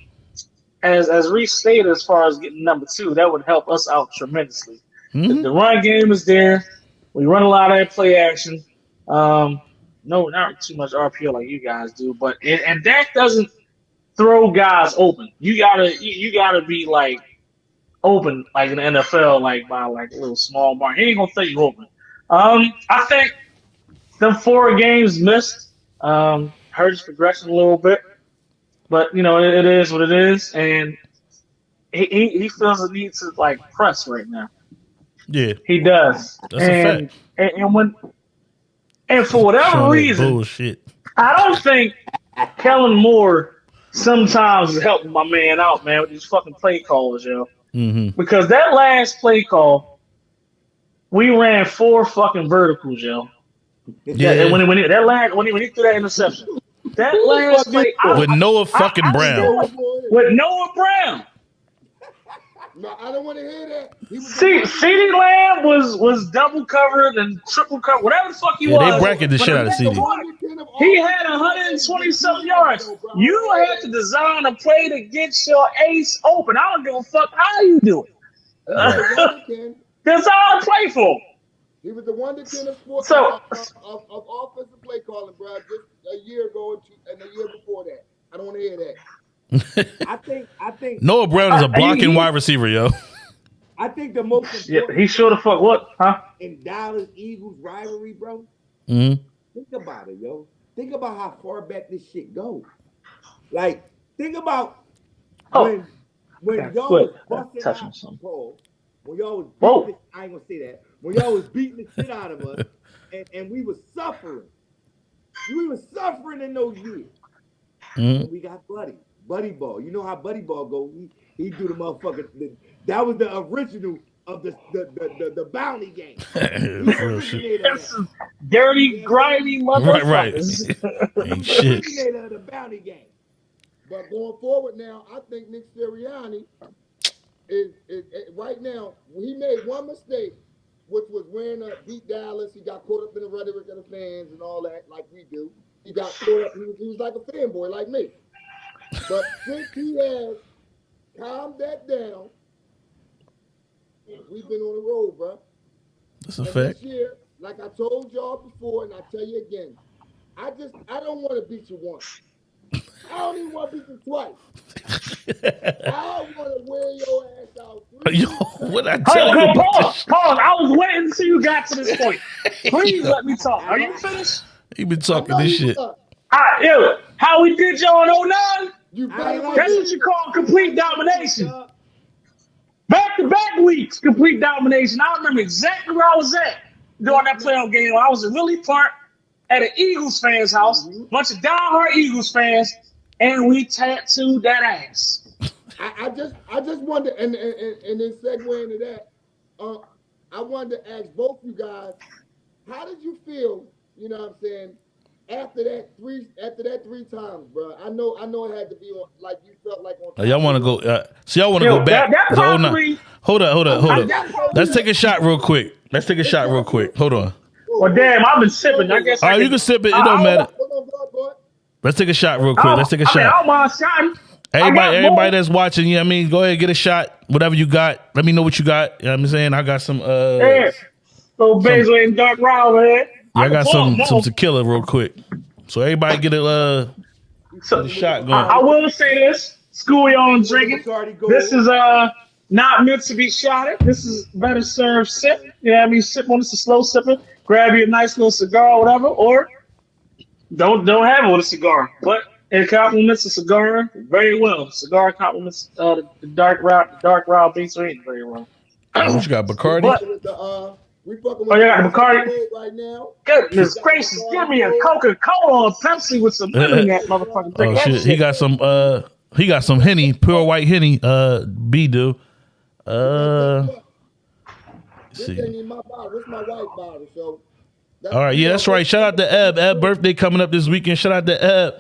as as Reese stated, as far as getting number two, that would help us out tremendously. The, Mhm. the run game is there. We run a lot of that play action. Um, no, not too much RPO like you guys do, but and, and Dak doesn't throw guys open. You gotta you, you gotta be like open like in the NFL, like by like a little small bar. He ain't gonna throw you open. Um, I think the four games missed um, hurt his progression a little bit, but you know it, it is what it is, and he, he he feels the need to like press right now. Yeah. He does. That's a and, fact. And, and when and for whatever reason, bullshit. I don't think Kellen Moore sometimes is helping my man out, man, with these fucking play calls, yo. Hmm Because that last play call, we ran four fucking verticals, yo. Yeah. And when, he- when he, that last when he, when he threw that interception, that last play I- With Noah fucking I- I- Brown. with Noah Brown. No, I don't want to hear that. He See, CeeDee Lamb was was double covered and triple covered, whatever the fuck he Yeah, they was. bracket the But shit out of nigga CeeDee. was- He had 120 something yards. You had to design a play to get your ace open. I don't give a fuck how you do it. Right. That's all I play for. He was the one that did a sports So- of, of, of offensive play calling, bro, just a year ago and, two, and the year before that. I don't want to hear that. I think I think Noah Brown is a Uh, he- blocking he- wide receiver, yo. I think the most Yeah, he sure the fuck what, huh? in Dallas Eagles rivalry, bro. Mm-hmm. Think about it, yo. Think about how far back this shit goes. Like, think about Oh. when when Okay, y'all quit. was busting Touching out something. Paul, when y'all was Whoa. beating the, I ain't gonna say that. When y'all was beating the shit out of us, and, and we was suffering. We was suffering in those years. And we got Buddy. Buddy Ball. You know how Buddy Ball go. He, he do the motherfucker. The, that was the original of the the, the, the, the bounty game. He Real shit. originated of That's dirty, grimy Right, right. motherfuckers. Ain't shit. originator of the bounty game. But going forward now, I think Nick Sirianni is, is, is- right now. He made one mistake, which was wearing a beat Dallas. He got caught up in the rhetoric of the fans and all that, like we do. He got caught up. He was, he was like a fanboy, like me. But since he has calmed that down, we've been on the road, bro. That's a And fact. this year, like I told y'all before, and I tell you again, I just I don't want to beat you once. I don't even want to beat you twice. I don't want to wear your ass out. three Yo, what I tell on, you hold on, about pause, pause. I was waiting until you got to this point. Please let me talk. Are you finished? He been talking this shit. are. Ah, yeah. How we did y'all on 09? You better ain't like That's what you call complete domination. Back weeks, complete domination. I remember exactly where I was at during that playoff game. I was in Willie Park at an Eagles fans' house, bunch of diehard Eagles fans, and we tattooed that ass. I, I just I just wonder, and and, and, and then segue into that, uh, I wanted to ask both you guys, how did you feel? You know what I'm saying? After that three, after that three times, bro. I know, I know it had to be on, like you felt like on. Uh, y'all want to go? Uh, so y'all want to go back? that- that to 09? probably- Hold up, hold up, hold I- up. that Let's take a shot real quick. Let's take a shot real quick. Hold on. Well, damn, I've been sipping. I guess. All I you can sip it. It I- don't I- matter. Hold on, boy, boy. Let's take a shot real quick. Let's take a mean, I shot. don't mind shotting. Everybody, got everybody more. that's watching, yeah, I mean, go ahead, get a shot. Whatever you got, let me know what you got. You know what I'm saying? I got some. uh Yeah. Little Basil and Dark Round, man. I got some pull some them tequila real quick. So everybody get a uh, So, get a shot I, going. I will say this: school your own drinking. Bacardi Gold. This is uh not meant to be shotted. This is better served sip. You know what I mean? Sip on this, a slow sipper. Grab you a nice little cigar or whatever, or don't don't have it with a cigar. But it complements the cigar very well. Cigar complements uh, the, the dark route, the dark route beats are eating very well. what you got, Bacardi? But- uh, we fucking Oh, yeah, Bacardi. right now. Goodness gracious, give me a Coca Cola or Pepsi with some lemon in that motherfucking drink. Oh That shit, he got some uh he got some henny, pure white henny, uh B do. Uh This see. ain't in my bottle. This my white bottle. So. that's- All right, yeah, that's right. Shout out to Eb. Eb birthday coming up this weekend. Shout out to Eb.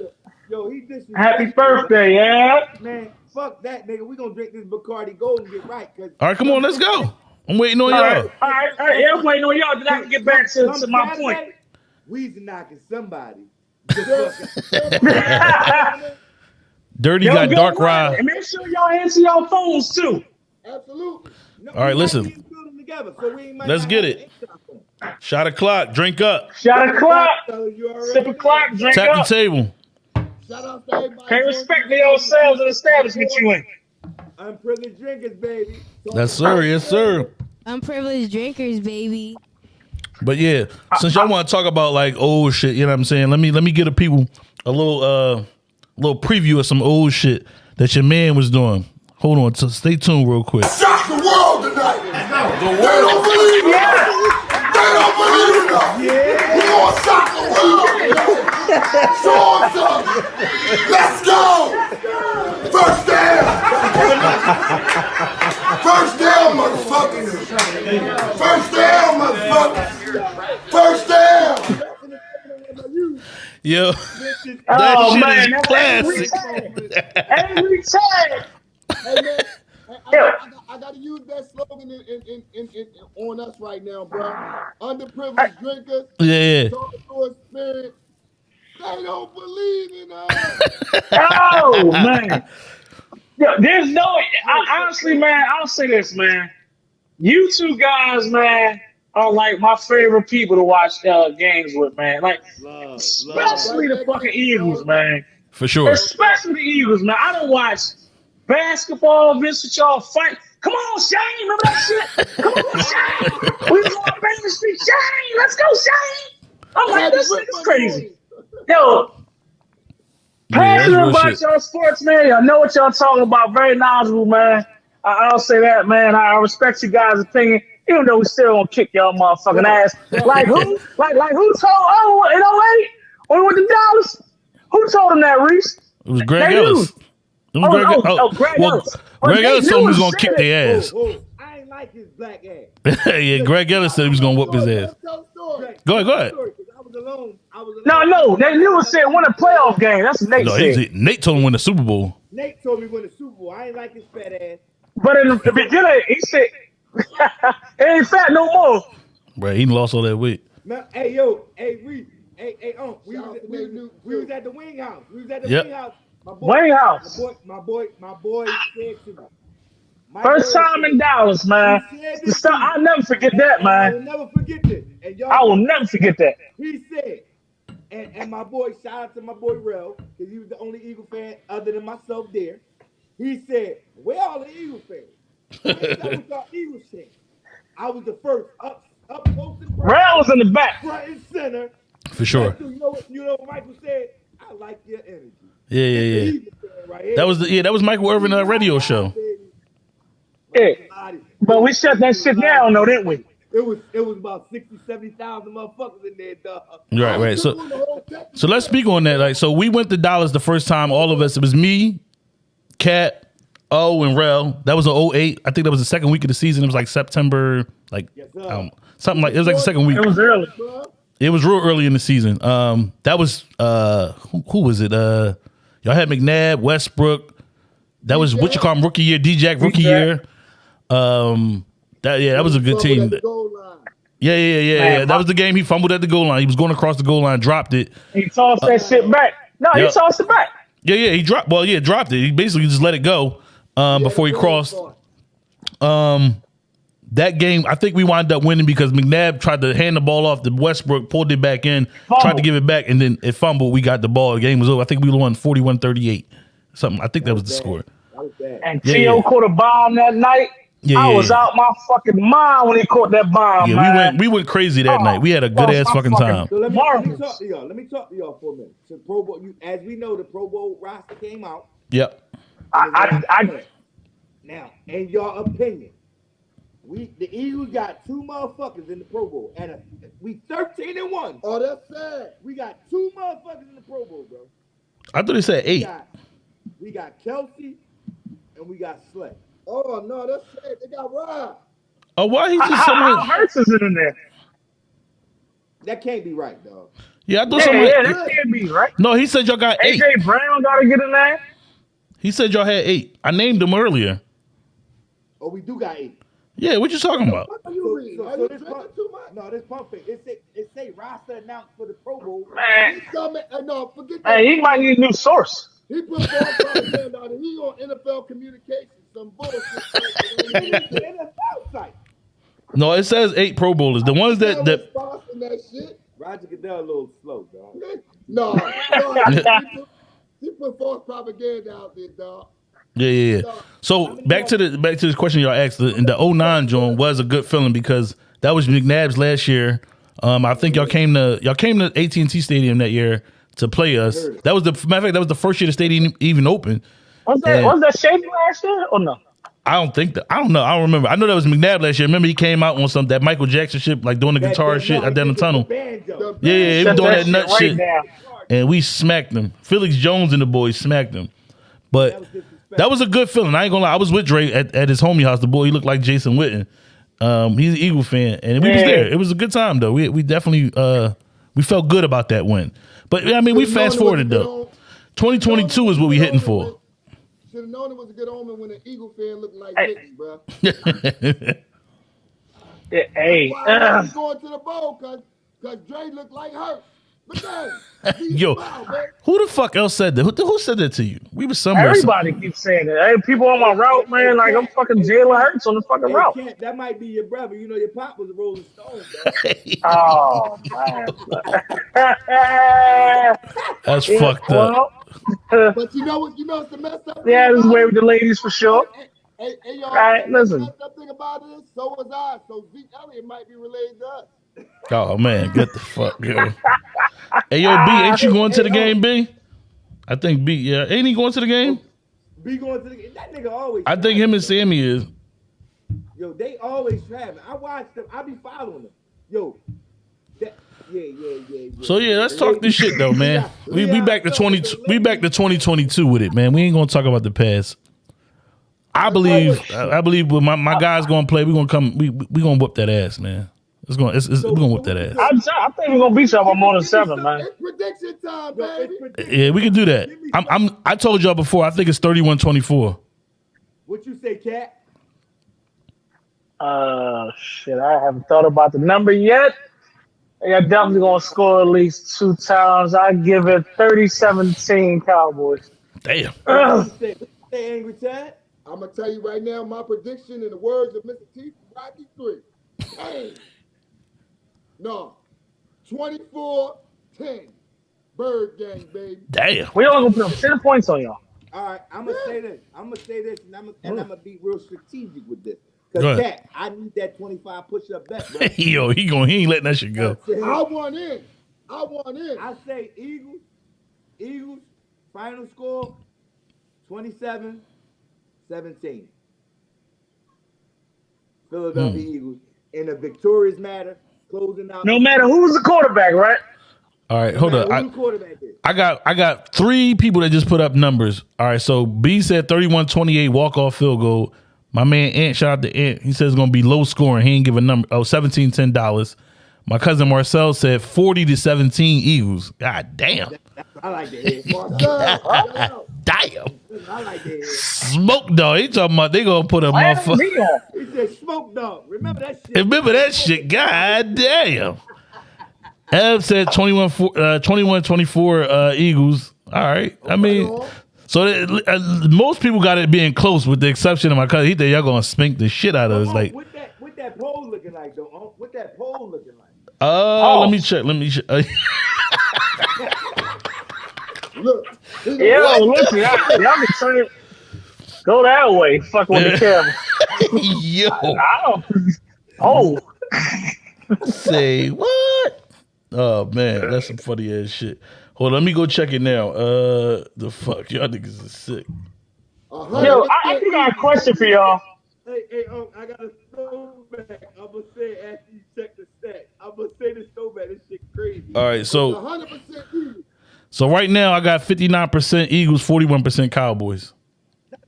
Yo, he disrespectful. Happy birthday, yeah. Man, fuck that nigga. We gonna drink this Bacardi Gold and get right. Cause All right, come on, let's go. I'm waiting on All right, y'all. all right, all right. Yeah, I'm waiting on y'all. Then I can get back to, to my point. Weezy knocking somebody. Dirty Yo, got dark ride. ride. And make sure y'all answer your phones too. Absolutely. No, All right, listen. might be in the building Together, so Let's get it. to interact. Shot o'clock, drink up. Shot a clock, So sip a know. clock, drink Tap the table. Shout out to everybody. Pay respect to yourselves and establishment you in. Unprivileged drinkers, baby. So Yes, sir. Yes, sir. Unprivileged drinkers, baby. But yeah, since y'all want to talk about like old shit, you know what I'm saying? Let me let me get a people a little uh little preview of some old shit that your man was doing. Hold on, t- stay tuned real quick. shock the world tonight. They don't believe it. They don't believe it. Yeah. We gonna shock the world tonight. Show 'em something. Let's go. First down. First down, motherfucker. First down, motherfucker. First down. Yo, oh, that Oh shit man, is that's classic. every time. Every time. I, I, I, I, I gotta use that slogan in, in, in, in, in, on us right now, bro. Underprivileged drinkers, Yeah, yeah. talk to a spirit. They don't believe in us. Oh man. Yo, there's no I, honestly, man, I'll say this, man. You two guys, man, are like my favorite people to watch uh, games with, man. Like especially the fucking Eagles, man. for sure. Especially the Eagles, man. I don't watch basketball events with y'all fight. Come on, Shane. Remember that shit? Come on, Shane. We was on Baker Street. Shane, let's go, Shane. I'm like, this is crazy. Yo, Yeah, that's passionate real about shit. y'all sports, man. Y'all know what y'all talking about. Very knowledgeable, man. I, I'll say that, man. I, I respect you guys' opinion, even though we still gonna kick y'all motherfucking ass. Like who? Like like who told? Oh, in 08 when we went to Dallas, who told him that, Reese? It was Greg They Ellis. It was Oh, Greg, oh, oh, oh, Greg well, Ellis. But Greg Ellis told him he was gonna kick said their ass. Whoa, whoa, I ain't like his black ass. yeah, Greg Ellis said he was gonna whoop his ass. Go ahead, go ahead. Sorry, 'cause was alone. I was No, alone. no, they knew it said win a playoff game. That's what Nate No, said. he, Nate told him to win the Super Bowl. Nate told me win the Super Bowl. I ain't like his fat ass. But in the beginning, he said, "It ain't fat no more." Right, he lost all that weight. Man, hey yo, hey we, hey hey um, we was, out we, was, we was at the wing house. We was at the Yep. wing house. My boy, Wayne House. My boy, my boy, my boy said to me. My First time in Dallas, man. The stuff. I'll never forget that, And I will man. never forget this. And y'all, I will never forget that. he said, and, and my boy, shout out to my boy Rel, because he was the only Eagle fan other than myself there. He said, Where all the Eagle fans? And that was our Eagle shit. I was the first up up close and personal, Rail was in the back. front and center. For sure. You know what you know what Michael said? I like your energy. Yeah, yeah, yeah. Right. That was the yeah, that was Michael Irvin uh, radio show. Yeah. But we shut that shit down, though, didn't we? It was it was about 60, 70,000 motherfuckers in there, dog. Right, right. So Doing the whole thing. so let's speak on that. Like, so we went to Dallas the first time, all of us. It was me, Cat, O, and Rel. That was an 08. I think that was the second week of the season. It was like September, like Yes, um, something like it was like the second week. It was early. Bruh. It was real early in the season. Um, that was uh, who, who was it? Uh, y'all had McNabb, Westbrook. That was what you call him rookie year. D Jack rookie year. Um, that yeah, that was a good team. at the goal line. Yeah, yeah, yeah, yeah. Man, That was the game. He fumbled at the goal line. He was going across the goal line, dropped it. He tossed that shit back. No, he tossed it back. Yeah, yeah. He dropped. Well, yeah, dropped it. He basically just let it go um, before he crossed. Um, that game, I think we wound up winning because McNabb tried to hand the ball off to Westbrook, pulled it back in, tried to give it back, and then it fumbled. We got the ball. The game was over. I think we won 41 38. Something. I think that was the score. Was. And Yeah, T.O. yeah. caught a bomb that night. Yeah, I yeah, was yeah. out my fucking mind when he caught that bomb, Yeah, man. we went we went crazy that Oh, night. We had a good ass fucking fucking- time. So let me, let me talk to y'all. Let me talk to y'all for a minute. So Pro Bowl, you, as we know, the Pro Bowl roster came out. Yep. I, I, I, Now, in your opinion, we the Eagles got two motherfuckers in the Pro Bowl, and a, we thirteen and one. Oh, that's sad. We got two motherfuckers in the Pro Bowl, bro. I thought he said We eight. got, we got Kelce, and we got Slay. Oh no, that's sad. They got robbed. Oh, why he just how, how somebody? Hurts is in there? That can't be right, dog. Yeah, I thought Yeah, somebody. yeah, that can't be right. No, he said y'all got eight. AJ Brown got to get in there. He said y'all had eight. I named them earlier. Oh, we do got eight. Yeah, what you talking about? What are you reading? so, Are so you this drinking pump, too much? no, this pump fake. It say it say roster announced for the Pro Bowl. Man, He's coming. uh, No, forget that. hey, he might need a new source. He put false propaganda out. and He on NFL communications. Some bullshit. It's the NFL site. No, it says eight Pro Bowlers. The ones that that that shit. Roger Goodell a little slow, dog. No, no he, put, he put false propaganda out there, dog. yeah yeah. yeah. So back to the back to this question y'all asked. The, the 09 joint was a good feeling because that was McNabb's last year. Um, I think y'all came to y'all came to AT and T Stadium that year to play us. That was the matter of fact. That was the first year the stadium even opened. Was that Yeah. was that Shady last year or no? I don't think that. I don't know. I don't remember. I know that was McNabb last year. Remember he came out on some that Michael Jackson shit, like doing the That- guitar that- shit no, out there the it's tunnel. banjo. Yeah, yeah, he was doing that nut right shit, down. and we smacked them. Felix Jones and the boys smacked them. But was that was a good feeling. I ain't gonna lie. I was with Drake at, at his homie house. The boy, he looked like Jason Witten. Um, he's an Eagle fan, and we was there. It was a good time though. We we definitely uh we felt good about that win. But I mean, we Should've fast it forwarded though. 2022 is what we hitting for. Should have known it was a good omen when an Eagle fan looked like Hey. Mickey, bro. Yeah, hey, Why uh, he's going to the bowl? Cause, cause Dre looked like her. Look at him. Yo, smiled, man. who the fuck else said that? Who, who said that to you? We were somewhere. everybody keeps saying it. Hey, people on my route, man, like I'm fucking Jalen Hurts on the fucking Hey, route. Kent, that might be your brother. You know your pop was a Rolling Stone, dog. Oh man, That's fucked up. well, But you know what? You know what's the messed up? yeah, thing this about way with the ladies for sure. Hey, hey, y'all. Right, you listen. The messed up thing about this, so was I. So Zeke Elliott might be related to us. Oh man, get the fuck yo. Hey yo, B, ain't you going to the game, B? I think B, yeah. Ain't he going to the game? Be going to the game. that nigga always. I think him and Sammy is. Yo, they always traveling. I watch them. I be following them. Yo, that, yeah, yeah, yeah, yeah. So yeah, let's talk this shit though, man. We we back to twenty we back to twenty twenty two with it, man. We ain't gonna talk about the past. I believe I I believe with my, my guys gonna play. We gonna come. We we gonna whoop that ass, man. It's gonna it's, it's, we gonna whoop that ass. I, I think we're gonna beat y'all by more than seven, man. It's prediction time, Yo, baby. Yeah, we can do that. I'm I'm I told y'all before. I think it's 31-24. What you say, Cat? Uh, shit, I haven't thought about the number yet. They're definitely gonna score at least two times. I give it 30-17 Cowboys. Damn. Ugh. What you say, what you say Angry Tat? I'm gonna tell you right now, my prediction in the words of Mr. T, Rocky three. Hey, no, 24-10. Bird gang, baby. Damn. We all gonna put up ten points on y'all. All right, I'm gonna say this. I'm gonna say this, and I'm gonna, and mm. I'm gonna be real strategic with this. Go Cause ahead. Cat, I need that 25 push-up bet, bro. Yo, he going he ain't letting that shit go. I want in. I want in. I say Eagles, Eagles, final score 27 17. Philadelphia Hmm. Eagles in a victorious matter, closing out. No matter who's the quarterback, right? All right, hold no up. I, who quarterback. I got I got three people that just put up numbers. All right, so B said 31-28 walk-off field goal. My man Ant, shout out to Ant. He says it's gonna be low scoring. He ain't give a number. Oh, 17 10 dollars. My cousin Marcel said 40 to 17 Eagles. God damn. I like that. Marcel. Damn. I like that. Smoke dog. He talking about they gonna put a motherfucker. He said smoke dog. Remember that shit? Remember that shit. God damn. Ev said 21 uh, 21 24 uh, Eagles. All right. I mean, so that- uh, most people got it being close with the exception of my cousin. He think y'all gonna spink the shit out of us. Oh, Like, with that, with that pole looking like though? Unc? What that pole looking like? Uh, Oh. let me check. Let me check. Uh, Look, he- Yo, look, y'all, y'all can turn it. Go that way, fuck with the camera. yo, I don't. Oh, say what? Oh man, that's some funny ass shit. Hold on, let me go check it now. Uh, the fuck, y'all niggas is sick. a hundred yo, I, I percent got a question for y'all. Hey, hey, Unc, I got a throwback. I'm gonna say after you check the stats. I'm gonna say this throwback. This shit crazy. All right, so hundred percent so right now I got fifty nine percent Eagles, forty one percent Cowboys.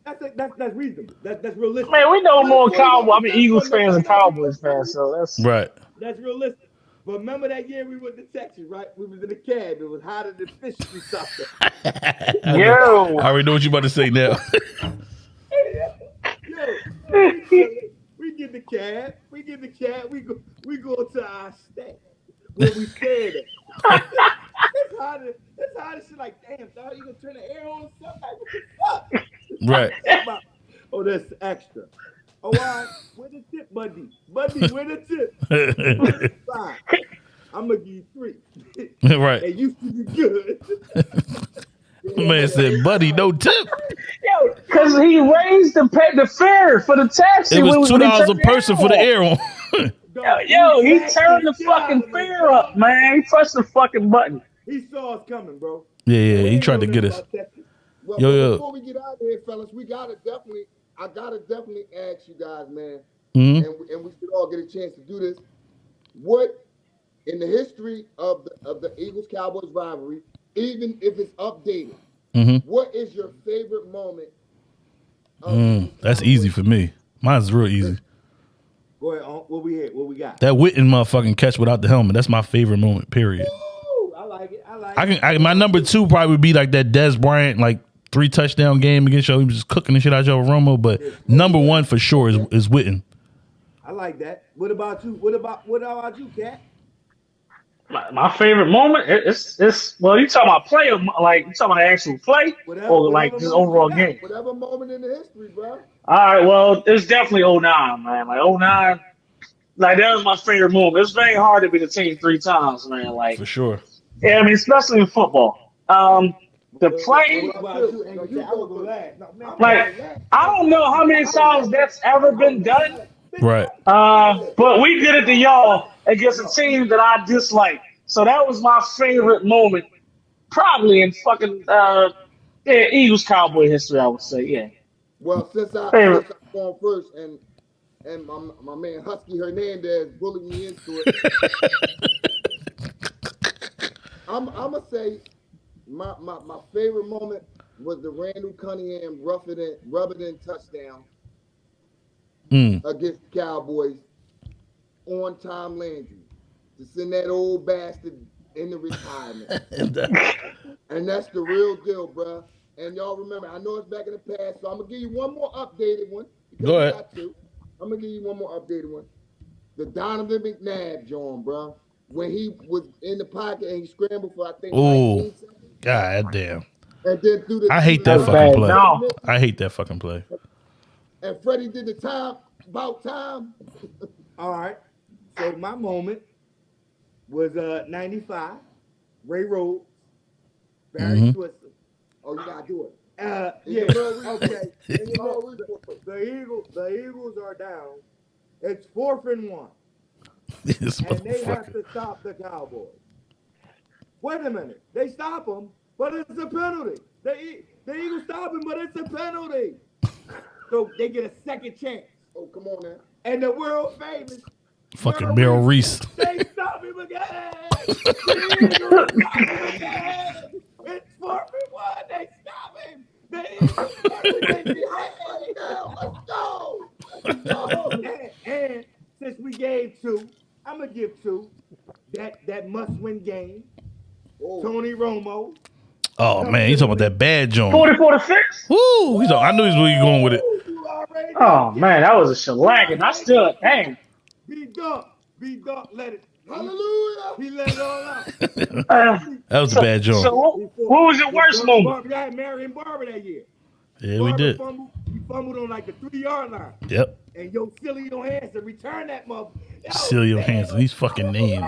That's that's that's reasonable. That, that's realistic. Man, we know more Cowboys. I mean, Eagles fans and Cowboys fans, so that's. Right. That's realistic. But remember that year we went to Texas, right? We was in a cab. It was hotter than fish we something. Yo, I already know what you about to say now. Yo, we, chillin'. we get the cab. We get the cab. We go. We go to our stay where we stayed at. it's hotter. as- It's hot as shit. Like, damn, dog, you gonna turn the air on? Something like, what the fuck? right. Oh, that's extra. Oh, all right. Where the tip, buddy? Buddy, where the tip? Fine. I'm gonna give you three. right. and you should be good. Man said, buddy, no tip. yo, because he raised the pay, the fare for the taxi. It was when- two dollars a person for the air on. Yo, yo, he turned the fucking fare up, man. He pressed the fucking button. He saw us coming, bro. yeah, yeah, he tried to get us. Well, Yo, yo. before we get out of here, fellas, we gotta definitely, I gotta definitely ask you guys, man, hmm and we, and we should all get a chance to do this. What in the history of the of the Eagles Cowboys rivalry, even if it's updated, hmm what is your favorite moment? Mm, that's easy for me. Mine's real easy. Go ahead. What we hit? What we got? That Witten motherfucking catch without the helmet. That's my favorite moment. Period. Ooh, I like it. I like I can. I, my number two probably would be like that Dez Bryant like three touchdown game against y'all. He was just cooking the shit out of Joe Romo. But number one for sure is is Witten. I like that. What about you? What about what about you, Cat? My, my favorite moment, it- it's it's well, you talking about player, like you talking about the actual play, Whatever- or like whatever just overall you game. Whatever moment in the history, bro. All right, well, it's definitely 09, man. Like 09, like that was my favorite moment. It's very hard to be the team three times, man. Like, For sure. yeah, I mean, especially in football. Um, the play, What about you? And you Cat, I would go last. No, man, I'm like. I don't know how many times that's ever been done. Right. Uh, but we did it to y'all against a team that I dislike. So that was my favorite moment, probably in fucking uh, yeah, Eagles Cowboy history. I would say, yeah. Well, since I Favorite. since I'm going first, and and my my man Husky Hernandez bullied me into it, I'm I'm gonna say my, my my favorite moment was the Randall Cunningham rough it in rub it in touchdown Mm. against the Cowboys on Tom Landry to send that old bastard into retirement. And that's the real deal, bruh. And y'all remember, I know it's back in the past, so I'm gonna give you one more updated one. Go ahead. got to. I'm gonna give you one more updated one. The Donovan McNabb John, bruh. When he was in the pocket and he scrambled for I think Ooh. 19 God damn. and then through the I hate that the- fucking play. No. I hate that fucking play. And Freddie did the time about time. All right. So my moment was uh 95, Ray Rhodes, Barry Mhm. Switzer. Oh, you gotta do it. Uh, yeah, okay. report. In your real report. The Eagles, the Eagles are down. It's fourth and one, This and they have to stop the Cowboys. Wait a minute, they stop them, but it's a penalty. They the Eagles stop them, but it's a penalty. So they get a second chance, Oh, come on now. and the world famous Fucking Merrill Reese. They stop him again. Stop him. It's fourth and one. They stop him. The Eagles stop him. Let's go. and, and since we gave two, I'm gonna give two. That that must-win game. Oh, Tony Romo. Oh man, you talking about that bad joint? 44 to 6? Woo! He's all, I knew he's where you going with it. You already Oh, man, that was a shellacking. I still, dang. Be dunk. Be dunk. Let it. hallelujah. He let it all out. Uh, That was a bad so joint. what, what was your worst moment? Barber, I had Marion Barber that year. Yeah, we did. Fumbled, he fumbled on like the three yard line, Yep. and yo, silly Johansson return that mother. Yo, Cilio Hansen. These fucking names.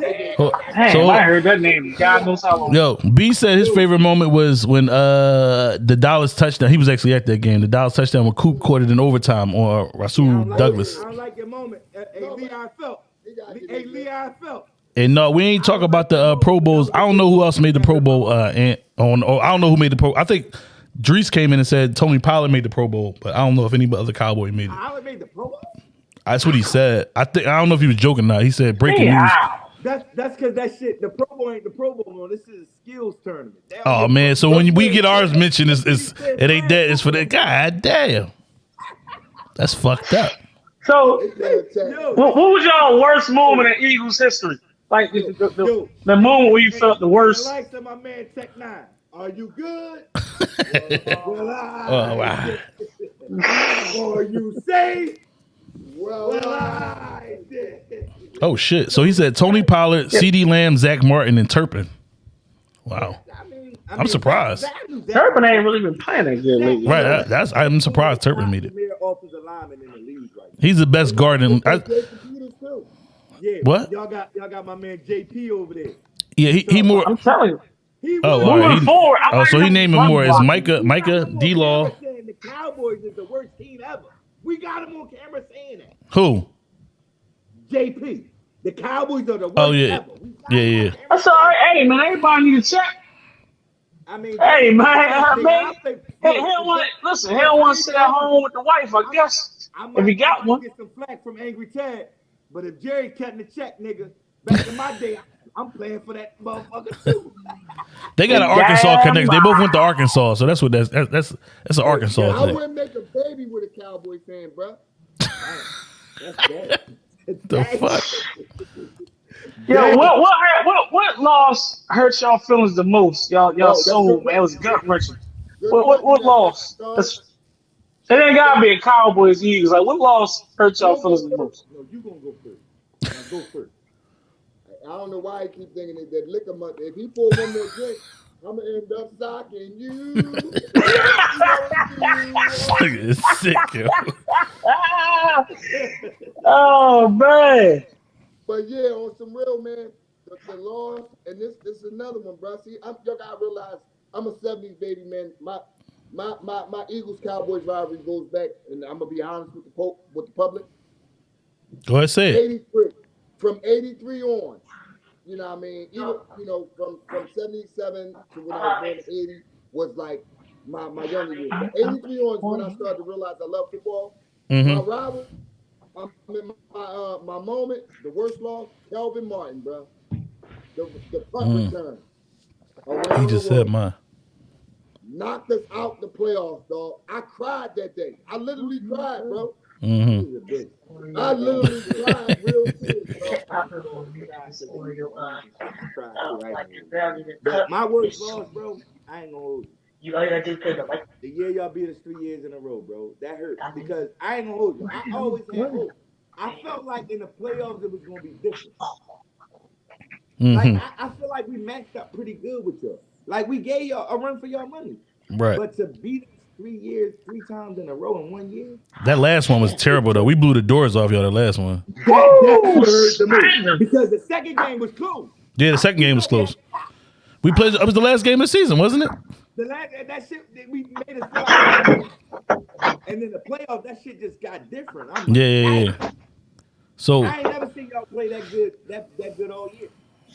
Damn. Oh, Damn, so- I heard that name. God knows how long. Yo, B said his favorite moment was when uh the Dallas touchdown. He was actually at that game. The Dallas touchdown when Coop caught it in overtime on I Rasul don't like Douglas. it. I don't like your moment. Uh, Hey, Leon Phelps. He Hey, his- Leon Phelps. And no, we ain't talk about the uh, Pro Bowls. I don't know who else made the Pro Bowl. Uh, and on, oh, I don't know who made the Pro. I think Drees came in and said Tony Pollard made the Pro Bowl, but I don't know if any other Cowboy made it. I made the Pro Bowl. That's what he said. I think I don't know if he was joking or not. He said breaking news. Yeah. That's that's because that shit. The Pro Bowl ain't the Pro Bowl. No, this is a skills tournament. They Oh man, so when we get ours mentioned, it's, it's it ain't that. It's for that. God damn, that's fucked up. So, Yo, what, what was y'all worst moment in Eagles history? Like the, the, the, Yo. the moment where you felt the worst. Like to my man Tech Nine. Are you good? well, I. Oh wow. Are you safe? Well, Well, I- I did. Oh shit. So he said Tony Pollard, CeeDee Lamb, Zack Martin, and Turpin. Wow. I mean, I I'm mean, surprised. that- that- that- Turpin ain't really been playing that good lately. Right. that- that's I'm surprised Turpin made it. Premier offensive lineman in the league right now. He's the best guard in. I, Play computers too. Yeah. What? Y'all got y'all got my man JP over there. yeah, he, he more. I'm telling you. He Oh, was- oh, all right. He- forward, I oh, might so he named him more as block. Micah, Micah, got D Law. The Cowboys is the worst team ever. We got him on camera saying that. Who? JP. The Cowboys are the oh, worst Oh, yeah. ever. Yeah, him on yeah. camera. That's all right. Hey, man, everybody need to check. I mean, Hey, man, Nigga, man. I think- Hey, he don't want to, listen, he don't want to sit at home with the wife, I guess. I If you got one. get some flack from Angry Ted, but if Jerry cutting the check, nigga, back in my day, I'm playing for that motherfucker too. They got an Arkansas connection. They both went to. Arkansas, so that's what that's that's that's, that's an Arkansas thing. I thing. wouldn't make a baby with a Cowboy fan, bro. That's bad. The fuck? Yo, what what hurt, what what loss hurt y'all feelings the most? Y'all y'all Oh, that's soul, man. It was gut wrenching. What what what loss? That's- It ain't gotta be a Cowboys Eagles. Like what loss hurt y'all feelings the most? No, you gonna go first. Now go first. I don't know why I keep thinking that, that liquor month. If he pour one more drink, I'm gonna end up socking you. Nigga is sick, yo. Oh man. But yeah, on some real man, the, the loss, and this this is another one, bro. See, I'm, y'all gotta realize I'm a '70s baby, man. My my my my Eagles Cowboys rivalry goes back, and I'm gonna be honest with the po- with the public. Go ahead, say it. 83 from 83 on. You know what I mean? Even you know, from from 77 to when I was born in 80 was like my, my younger years. But 83 on is when I started to realize I love football. My Mm-hmm. rival, I mean, my uh, my moment, the worst loss, Kelvin Martin, bro. The the punt Mm. return. He just said world. mine. knocked us out the playoffs, dog. I cried that day. I literally cried, bro. Mm-hmm. He's a bitch. I literally cried real serious, dog. But my worst loss, bro, I ain't gonna hold you. You all gotta do is like The year y'all beat us three years in a row, bro, that hurt because I ain't gonna hold you. I always had hope. I felt like in the playoffs it was gonna be different. Mm-hmm. I, I feel like we matched up pretty good with y'all. Like we gave y'all a run for your money, Right. but to beat us three years, three times in a row in one year, That last one was terrible though. We blew the doors off y'all. The last one. that, that hurt the most because the second game was close. Yeah, the second game was close. We played. It was the last game of the season, wasn't it? The last that shit that we made us and then the playoffs, that shit just got different. I'm like, Yeah, yeah, yeah. So I ain't never seen y'all play that good, that that good all year.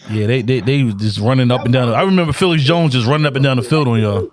yeah, they they they was just running up and down. I remember Felix Jones just running up and down the field on y'all.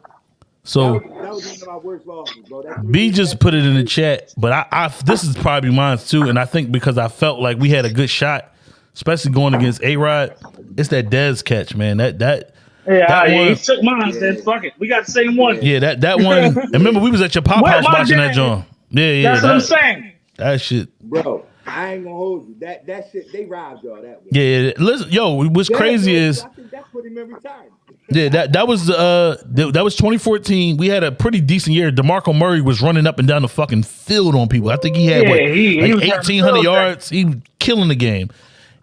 So was, one of my worst losses, bro. B just put it in the chat, but I, I this is probably mine too, and I think because I felt like we had a good shot, especially going against A Rod. It's that Dez catch, man. That that Yeah, That yeah, one- he took mine, then fuck it. We got the same one. yeah that that one. and remember, we was at your pop Where house my watching that dad? John. Yeah, yeah. That's what I'm saying. that shit. bro. I ain't gonna hold you. That that shit they robbed y'all that way. Yeah, yeah. Listen, yo, what's That- crazy that- is I think that put him in retirement. Yeah, that that was uh th- that was 2014. We had a pretty decent year. DeMarco Murray was running up and down the fucking field on people. I think he had Yeah, what, he- he like was having 1800 field day. yards. He was killing the game.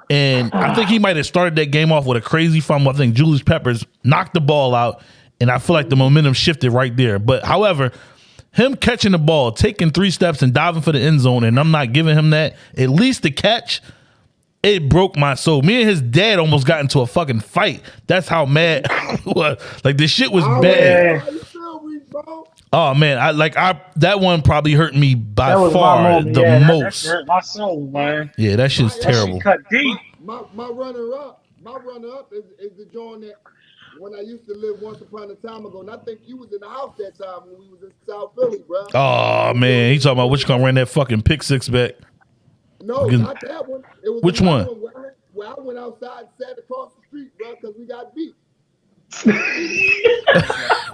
And I think he might have started that game off with a crazy fumble. I think Julius Peppers knocked the ball out, and I feel like the momentum shifted right there. But however, him catching the ball, taking three steps and diving for the end zone, and I'm not giving him that, at least the catch, it broke my soul. Me and his dad almost got into a fucking fight. That's how mad was. Like this shit was Oh, bad. How you feel, Reese, bro? Oh man, I like I that one probably hurt me by far my the yeah, that- that most. hurt my soul, man. yeah, that shit's That terrible. shit cut deep. My my runner up, my runner up is, is the joint that when I used to live once upon a time ago, and I think you was in the house that time when we was in South Philly, bro. Oh man, he talking about which gonna run that fucking pick six back. no, again- not that one. It was Which another one? Where I, where I went outside and sat across the street, bro, because we got beat.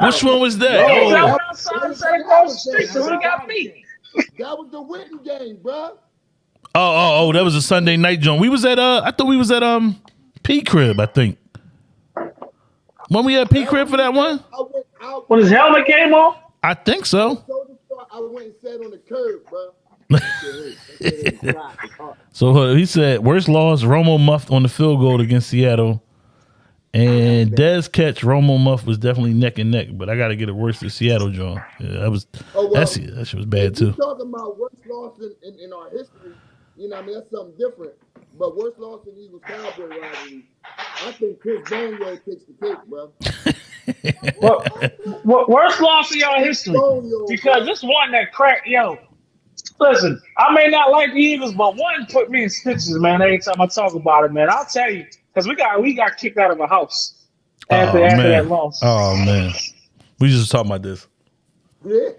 Which one was that? Hey, Oh, I went outside and sat across the street because we got beat. That was the Witten game, bro. oh, oh, oh, that was a Sunday night joint. We was at uh I thought we was at um P crib, I think. When we at P crib for that one? I went out. When his helmet came off, I think so. So I went and sat on the curb, bro. So uh, he said worst loss, Romo muffed on the field goal against Seattle. And Dez catch Romo Muff was definitely neck and neck, but I got to get it worse than Seattle, John. Yeah, that was Oh, well, that's that shit was bad too. talking about worst loss in, in, in our history, you know, what I mean, that's something different. But worst loss in Eagles Cowboy rivalry, I think Chris Boniol takes the cake, bro. what, what worst loss in y'all history? Bonio, Because this one that cracked, yo. Listen, I may not like the Eagles, but one put me in stitches, man. Every time I talk about it, man, I'll tell you, because we got we got kicked out of a house after Oh after that man. loss. Oh man. We just talking about this. yeah,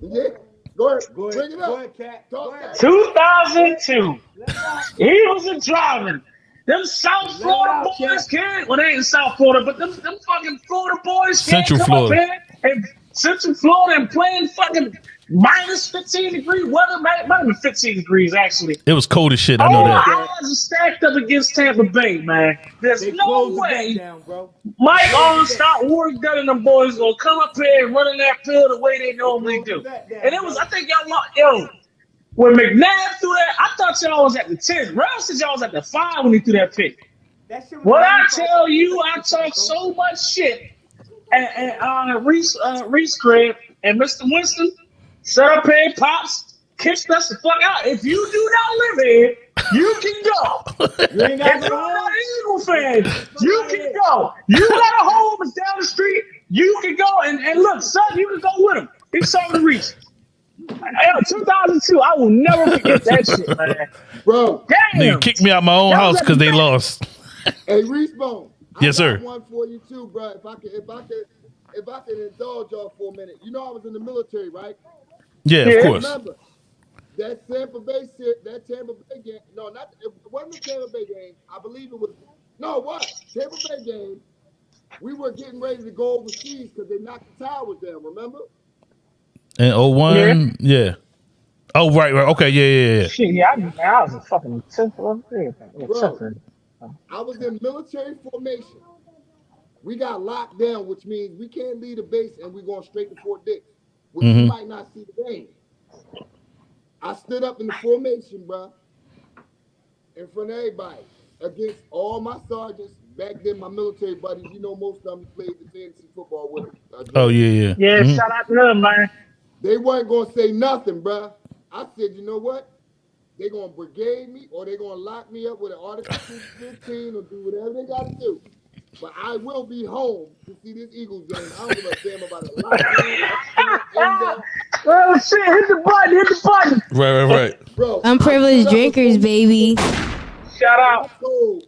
yeah. Go ahead, Go bring ahead, it go up. ahead, Go ahead. that. 2002. Eagles are driving. Them South Let Florida out, boys Cat. can't. Well, they ain't in South Florida, but them, them fucking Florida boys can't Central come Florida. up here and Central Florida and playing fucking minus 15 degree weather. Might, might have been 15 degrees actually. It was cold as shit. I know All that. our odds are stacked up against Tampa Bay, man. There's They no way gate down, bro. Mike Alstott, Warrick Dunn, and them boys gonna come up here and run in that field the way they normally do. And it was, I think y'all, lo- yo, when McNabb threw that, I thought y'all was at the 10. Ralph said y'all was at the 5 when he threw that pick. That shit was What I tell you, I talk so much shit. And, and uh, Reese, uh, Reese Craig and Mr. Winston set up here, pops, kicked us the fuck out. If you do not live here, you can go. You ain't got If you're not an Eagle fan, you can go. You got a home is down the street. You can go and, and look, son, you can go with him. He's something to reach. Hey, 2002, I will never forget that shit, man. Bro, Damn. Nigga kicked me out my own house because they lost. hey Reese Bone. I Yes, got sir. One for you too, bro. If I could, if I could, if I could indulge y'all for a minute. You know, I was in the military, right? Yeah, of course. Remember that Tampa Bay shit, that Tampa Bay game. No, not it wasn't the Tampa Bay game. I believe it was. No, what Tampa Bay game? We were getting ready to go overseas because they knocked the towers down. Remember? And 01, yeah. Oh, right, right. Okay, yeah, yeah, yeah. Shit, yeah, I, I was a fucking 10th level. Bro. I was in military formation. We got locked down, which means we can't leave the base and we're going straight to Fort Dix, which you Mhm. might not see the game. I stood up in the formation, bro, in front of everybody, against all my sergeants. Back then, my military buddies, you know, most of them played the fantasy football with them. Uh, Oh, yeah, yeah. Yeah, Mhm. shout out to them, man. They weren't gonna say nothing, bruh. I said, you know what? They gonna brigade me or they gonna lock me up with an Article 15 or do whatever they gotta do. But I will be home to see this Eagles game. I don't give a damn about a lockdown. Oh, shit, hit the button, hit the button. Right, right, right. Bro, Unprivileged drinkers, baby. Shout out. I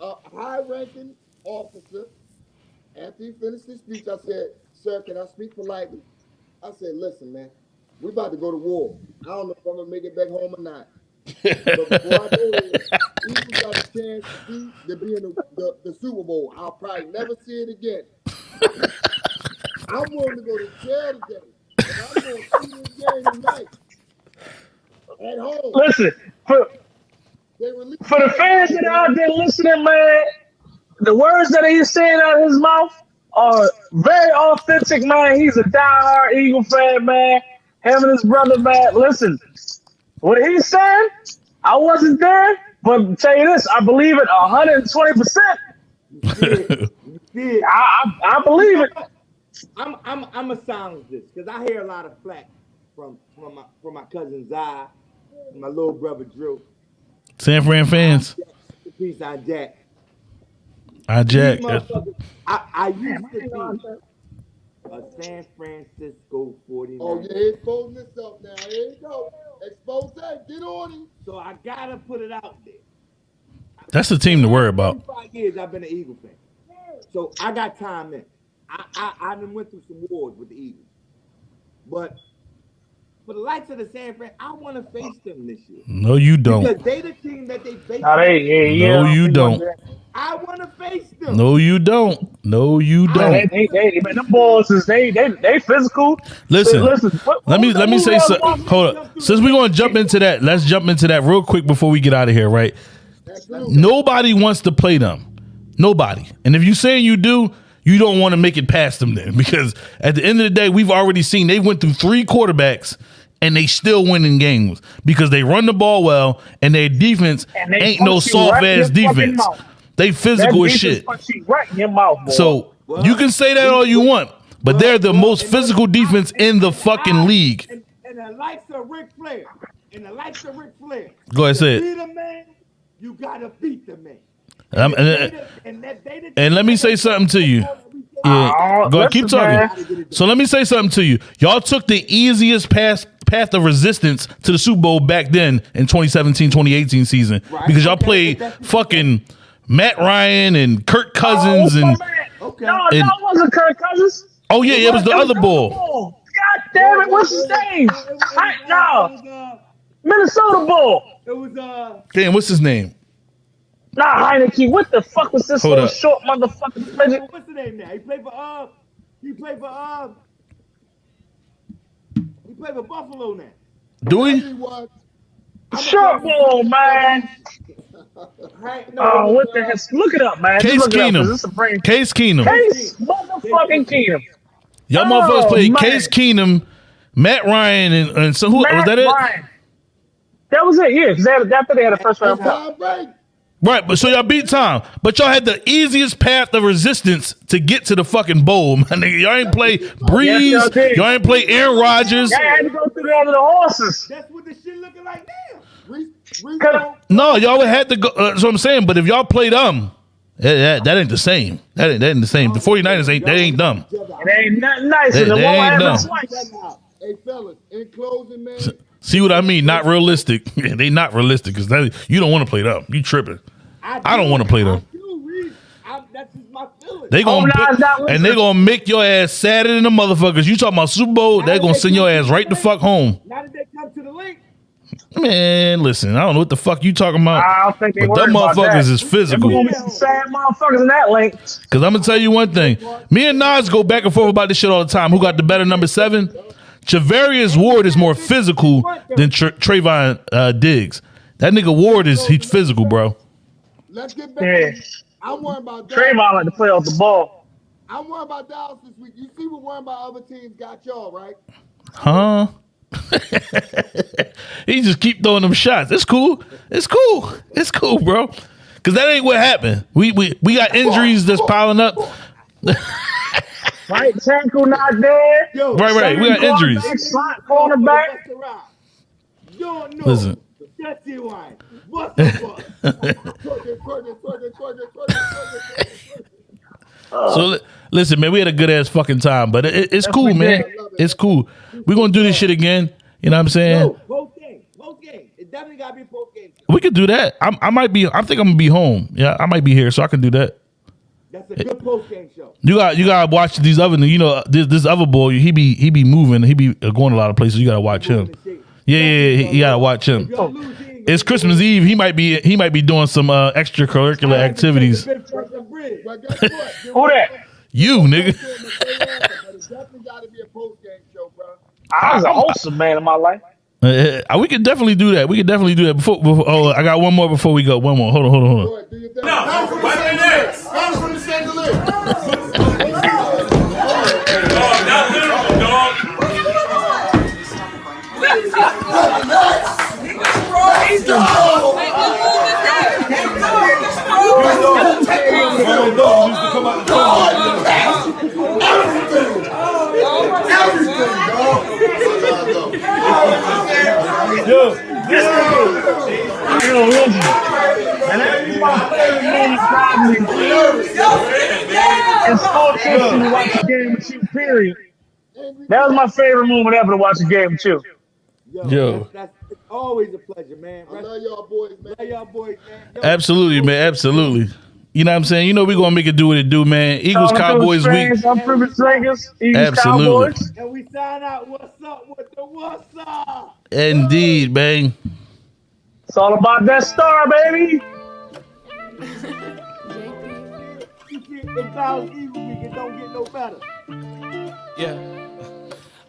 a high-ranking officer after he finished his speech, I said, "Sir, can I speak politely?" I said, "Listen, man, we about to go to war. I don't know if I'm gonna make it back home or not. But before I go there, Eagles got a chance to, see, to be in the, the, the Super Bowl. I'll probably never see it again. I'm willing to go to jail today, but I'm gonna see this game tonight at home. Listen, for, They released for the fans that are out there listening, man, the words that he's saying out of his mouth are very authentic, man. He's a diehard Eagle fan, man. Him and his brother, man. Listen, what he's saying, I wasn't there, but tell you this, I believe it 120%. You did. I, I, I believe it. I'm I'm I'm a silence this because I hear a lot of flack from from my from my cousin Zai, my little brother Drew. San Fran fans. Peace on Jack. I Jack. I, I used to be a San Francisco 49. Oh yeah, he's exposing himself now. Here you go. Expose. Get on him. So I gotta put it out there. That's the team to worry about. 25 years I've been an Eagle fan. So I got time in. I, I, I done went through some wars with the Eagles. But for the likes of the San Fran, I want to face them this year. No, you don't. Because they the team that they face. Nah, they, yeah, yeah. No, you don't. I want to face them. No, you don't. No, you don't. they, they, man, them boys is they, they, they physical. Listen, Listen, what- let me let me say else something. Hold up. Since we're gonna jump into that, let's jump into that real quick before we get out of here. Right? Nobody wants to play them. Nobody. And if you saying you do, you don't want to make it past them then, because at the end of the day, we've already seen they went through three quarterbacks and they still winning games because they run the ball well and their defense And ain't no soft right ass defense. They physical as shit. right in your mouth, boy. So you can say that all you want, but they're the most physical defense in the fucking league. And, and the likes of Ric Flair, and the likes of Ric Flair. Go ahead, say it. Beat a man, you gotta beat the man. Um, and, They the- and, that- and let me say something to you. Yeah, Oh, go ahead, keep talking. So let me say something to you. Y'all took the easiest path path of resistance to the Super Bowl back then in 2017, 2018 season Right. because y'all played fucking Matt Ryan and Kirk Cousins oh, and. Okay. No, and- no, wasn't Kirk Cousins. oh yeah, it was the other bull. God damn it, what's his name? I, no, uh, Minnesota Bull. it was uh, Damn, what's his name? Nah, Heinicke, what the fuck was this Hold little up. short motherfucking midget? what's the name now? He played for uh, he played for uh, he played for Buffalo now. Do He we? was. Short bull, man. Right? No, Oh, what the heck? Look it up, man. Case look it up, 'cause Keenum. this is a brain. Case Keenum. Case motherfucking Keenum. Y'all Oh, motherfuckers played man. Case Keenum, Matt Ryan, and, and so who was that it? Ryan. That was it, yeah. Because after they had a first round pick. Tom Brady. Right, but so y'all beat Tom, but y'all had the easiest path of resistance to get to the fucking bowl, my nigga. Y'all ain't play Brees, y'all y'all ain't play Aaron Rodgers. Y'all had to go through the under the horses. That's what the shit looking like now. Reese, Reese, Cut No, y'all had to go. Uh, that's what I'm saying. But if y'all play them, that, that, that ain't the same. That ain't, that ain't the same. The 49ers ain't that ain't dumb. It ain't nothing nice. They- and they ain't dumb. Hey fellas, in closing, man. See what I mean? Not realistic. they not realistic because that you don't want to play them. You tripping? I don't wanna play them. I do, Reese. I, that's just my feeling. They gonna Oh, nah, put- and they gonna make your ass sadder than the motherfuckers. You talking about Super Bowl? They gonna send your ass right the fuck home. now that they come to the link, Man, listen, I don't know what the fuck you talking about. I don't think they But them motherfuckers that. is physical. There's gonna be some sad motherfuckers in that link. Cause I'm gonna tell you one thing. Me and Nas go back and forth about this shit all the time. Who got the better number seven? Charvarius Ward is more physical than Tra- Trevon uh, Diggs. That nigga Ward is he's physical, bro. Let's get back. Yeah. I'm worried about Dallas. Trevon like to play off the ball. I'm worried about Dallas this week. You see what worrying about other teams got y'all, right? Huh? he just keep throwing them shots. It's cool. It's cool. It's cool, bro. Cause that ain't what happened. We we we got injuries that's piling up. Right tackle not there. yo, Right, right. We got Second injuries. cornerback, Slot cornerback. Busta Rhymes. You don't know. Listen. That's it, why. What's the fuck? It. So listen, man, we had a good ass fucking time, but it, it's cool, man. did. It's cool. We're gonna do this shit again. You know what I'm saying? No, post game. Post game. It definitely gotta be post game. We could do that. I, I might be. I think I'm gonna be home. Yeah, I might be here, so I can do that. That's a good post game show. You got you gotta watch these other. You know this this other boy. He be he be moving. He be going a lot of places. You gotta watch him. Yeah, yeah, yeah. You gotta watch him. Y'all lose, he ain't It's Christmas Eve. He might be he might be doing some uh, extracurricular activities. But guess what? There Who that? You nigga. But it definitely got to be a post game show, bro. I was a wholesome man in my life. Uh, uh, we could definitely do that. We could definitely do that. Before, before oh, I got one more before we go. One more. Hold on, hold on, hold on. Go Let's! Yo! Yo, That was my favorite moment ever to watch a game too. Yo, Yo. Yo. That's, that's it's always a pleasure, man. I love y'all boys, man. Love y'all boys, man. Yo, Absolutely, man. Absolutely. You know what I'm saying? You know we're gonna make it do what it do, man. Eagles Calling Cowboys those week. I'm Privilege Vegas. Eagles Absolutely. Cowboys. and we sign out. What's up with the what's up? Indeed, man. It's all about that star, baby. You get in Thousand Eagle week, it don't get no better. Yeah.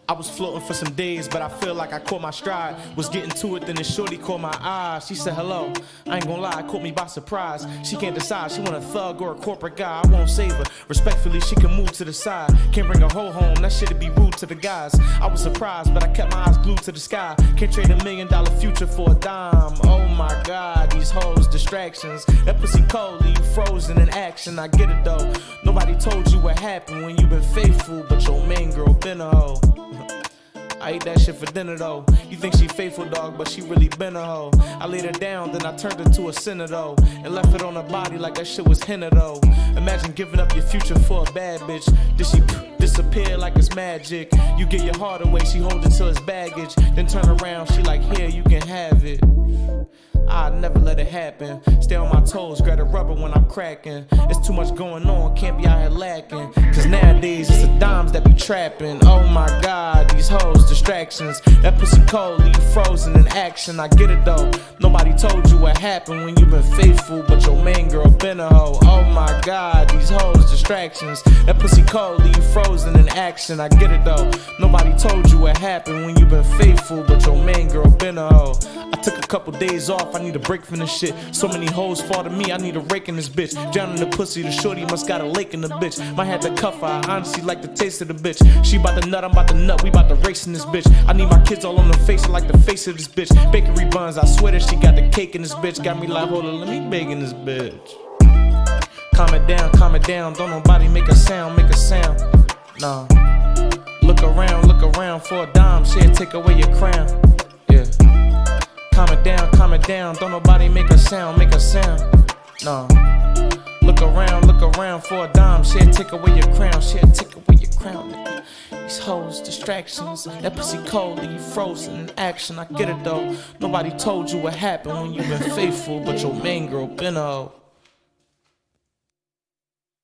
I was floating for some days, but I feel like I caught my stride. Was getting to it, then the shorty caught my eye. She said hello. I ain't gonna lie, caught me by surprise. She can't decide, she want a thug or a corporate guy. I won't save her. Respectfully, she can move to the side. Can't bring a hoe home, that shit'd be rude to the guys. I was surprised, but I kept my eyes glued to the sky. Can't trade a million dollar future for a dime. Oh my god, these hoes, distractions. That pussy cold, leave you frozen in action. I get it though. Nobody told you what happened when you been faithful, but your main girl been a hoe. I ate that shit for dinner though. You think she faithful dog, but she really been a hoe. I laid her down, then I turned her to a sinner though. And left it on her body like that shit was henna though. Imagine giving up your future for a bad bitch. Did she disappear like it's magic? You get your heart away, she hold it till it's baggage. Then turn around, she like, here, you can have it. I never let it happen. Stay on my toes, grab the rubber when I'm cracking. It's too much going on, can't be out here lacking. Cause nowadays it's the dimes that be trapping. Oh my god, these hoes, distractions. That pussy cold, leave frozen in action. I get it though. Nobody told you what happened when you been faithful, but your main girl been a hoe. Oh my god, these hoes, distractions. That pussy cold, leave frozen in action. I get it though. Nobody told you what happened when you been faithful, but your main girl been a hoe. I took a couple days off, I need a break from this shit. So many hoes fall to me, I need a rake in this bitch. Drowning the pussy, the shorty must got a lake in the bitch. Might have to cuff her, I honestly like the taste of the bitch. She bout to nut, I'm about to nut, we bout to race in this bitch. I need my kids all on the face, I like the face of this bitch. Bakery buns, I swear that she got the cake in this bitch. Got me like, hold on, let me bake in this bitch. Calm it down, calm it down, don't nobody make a sound, make a sound. Nah. Look around, look around for a dime, she'll take away your crown. Yeah. Calm it down, calm it down. Don't nobody make a sound, make a sound. No. Look around, look around for a dime. She'll take away your crown, she'll take away your crown, nigga. These hoes, distractions. That pussy cold, leave frozen in action. I get it though. Nobody told you what happened when you been faithful, but your main girl been a hoe.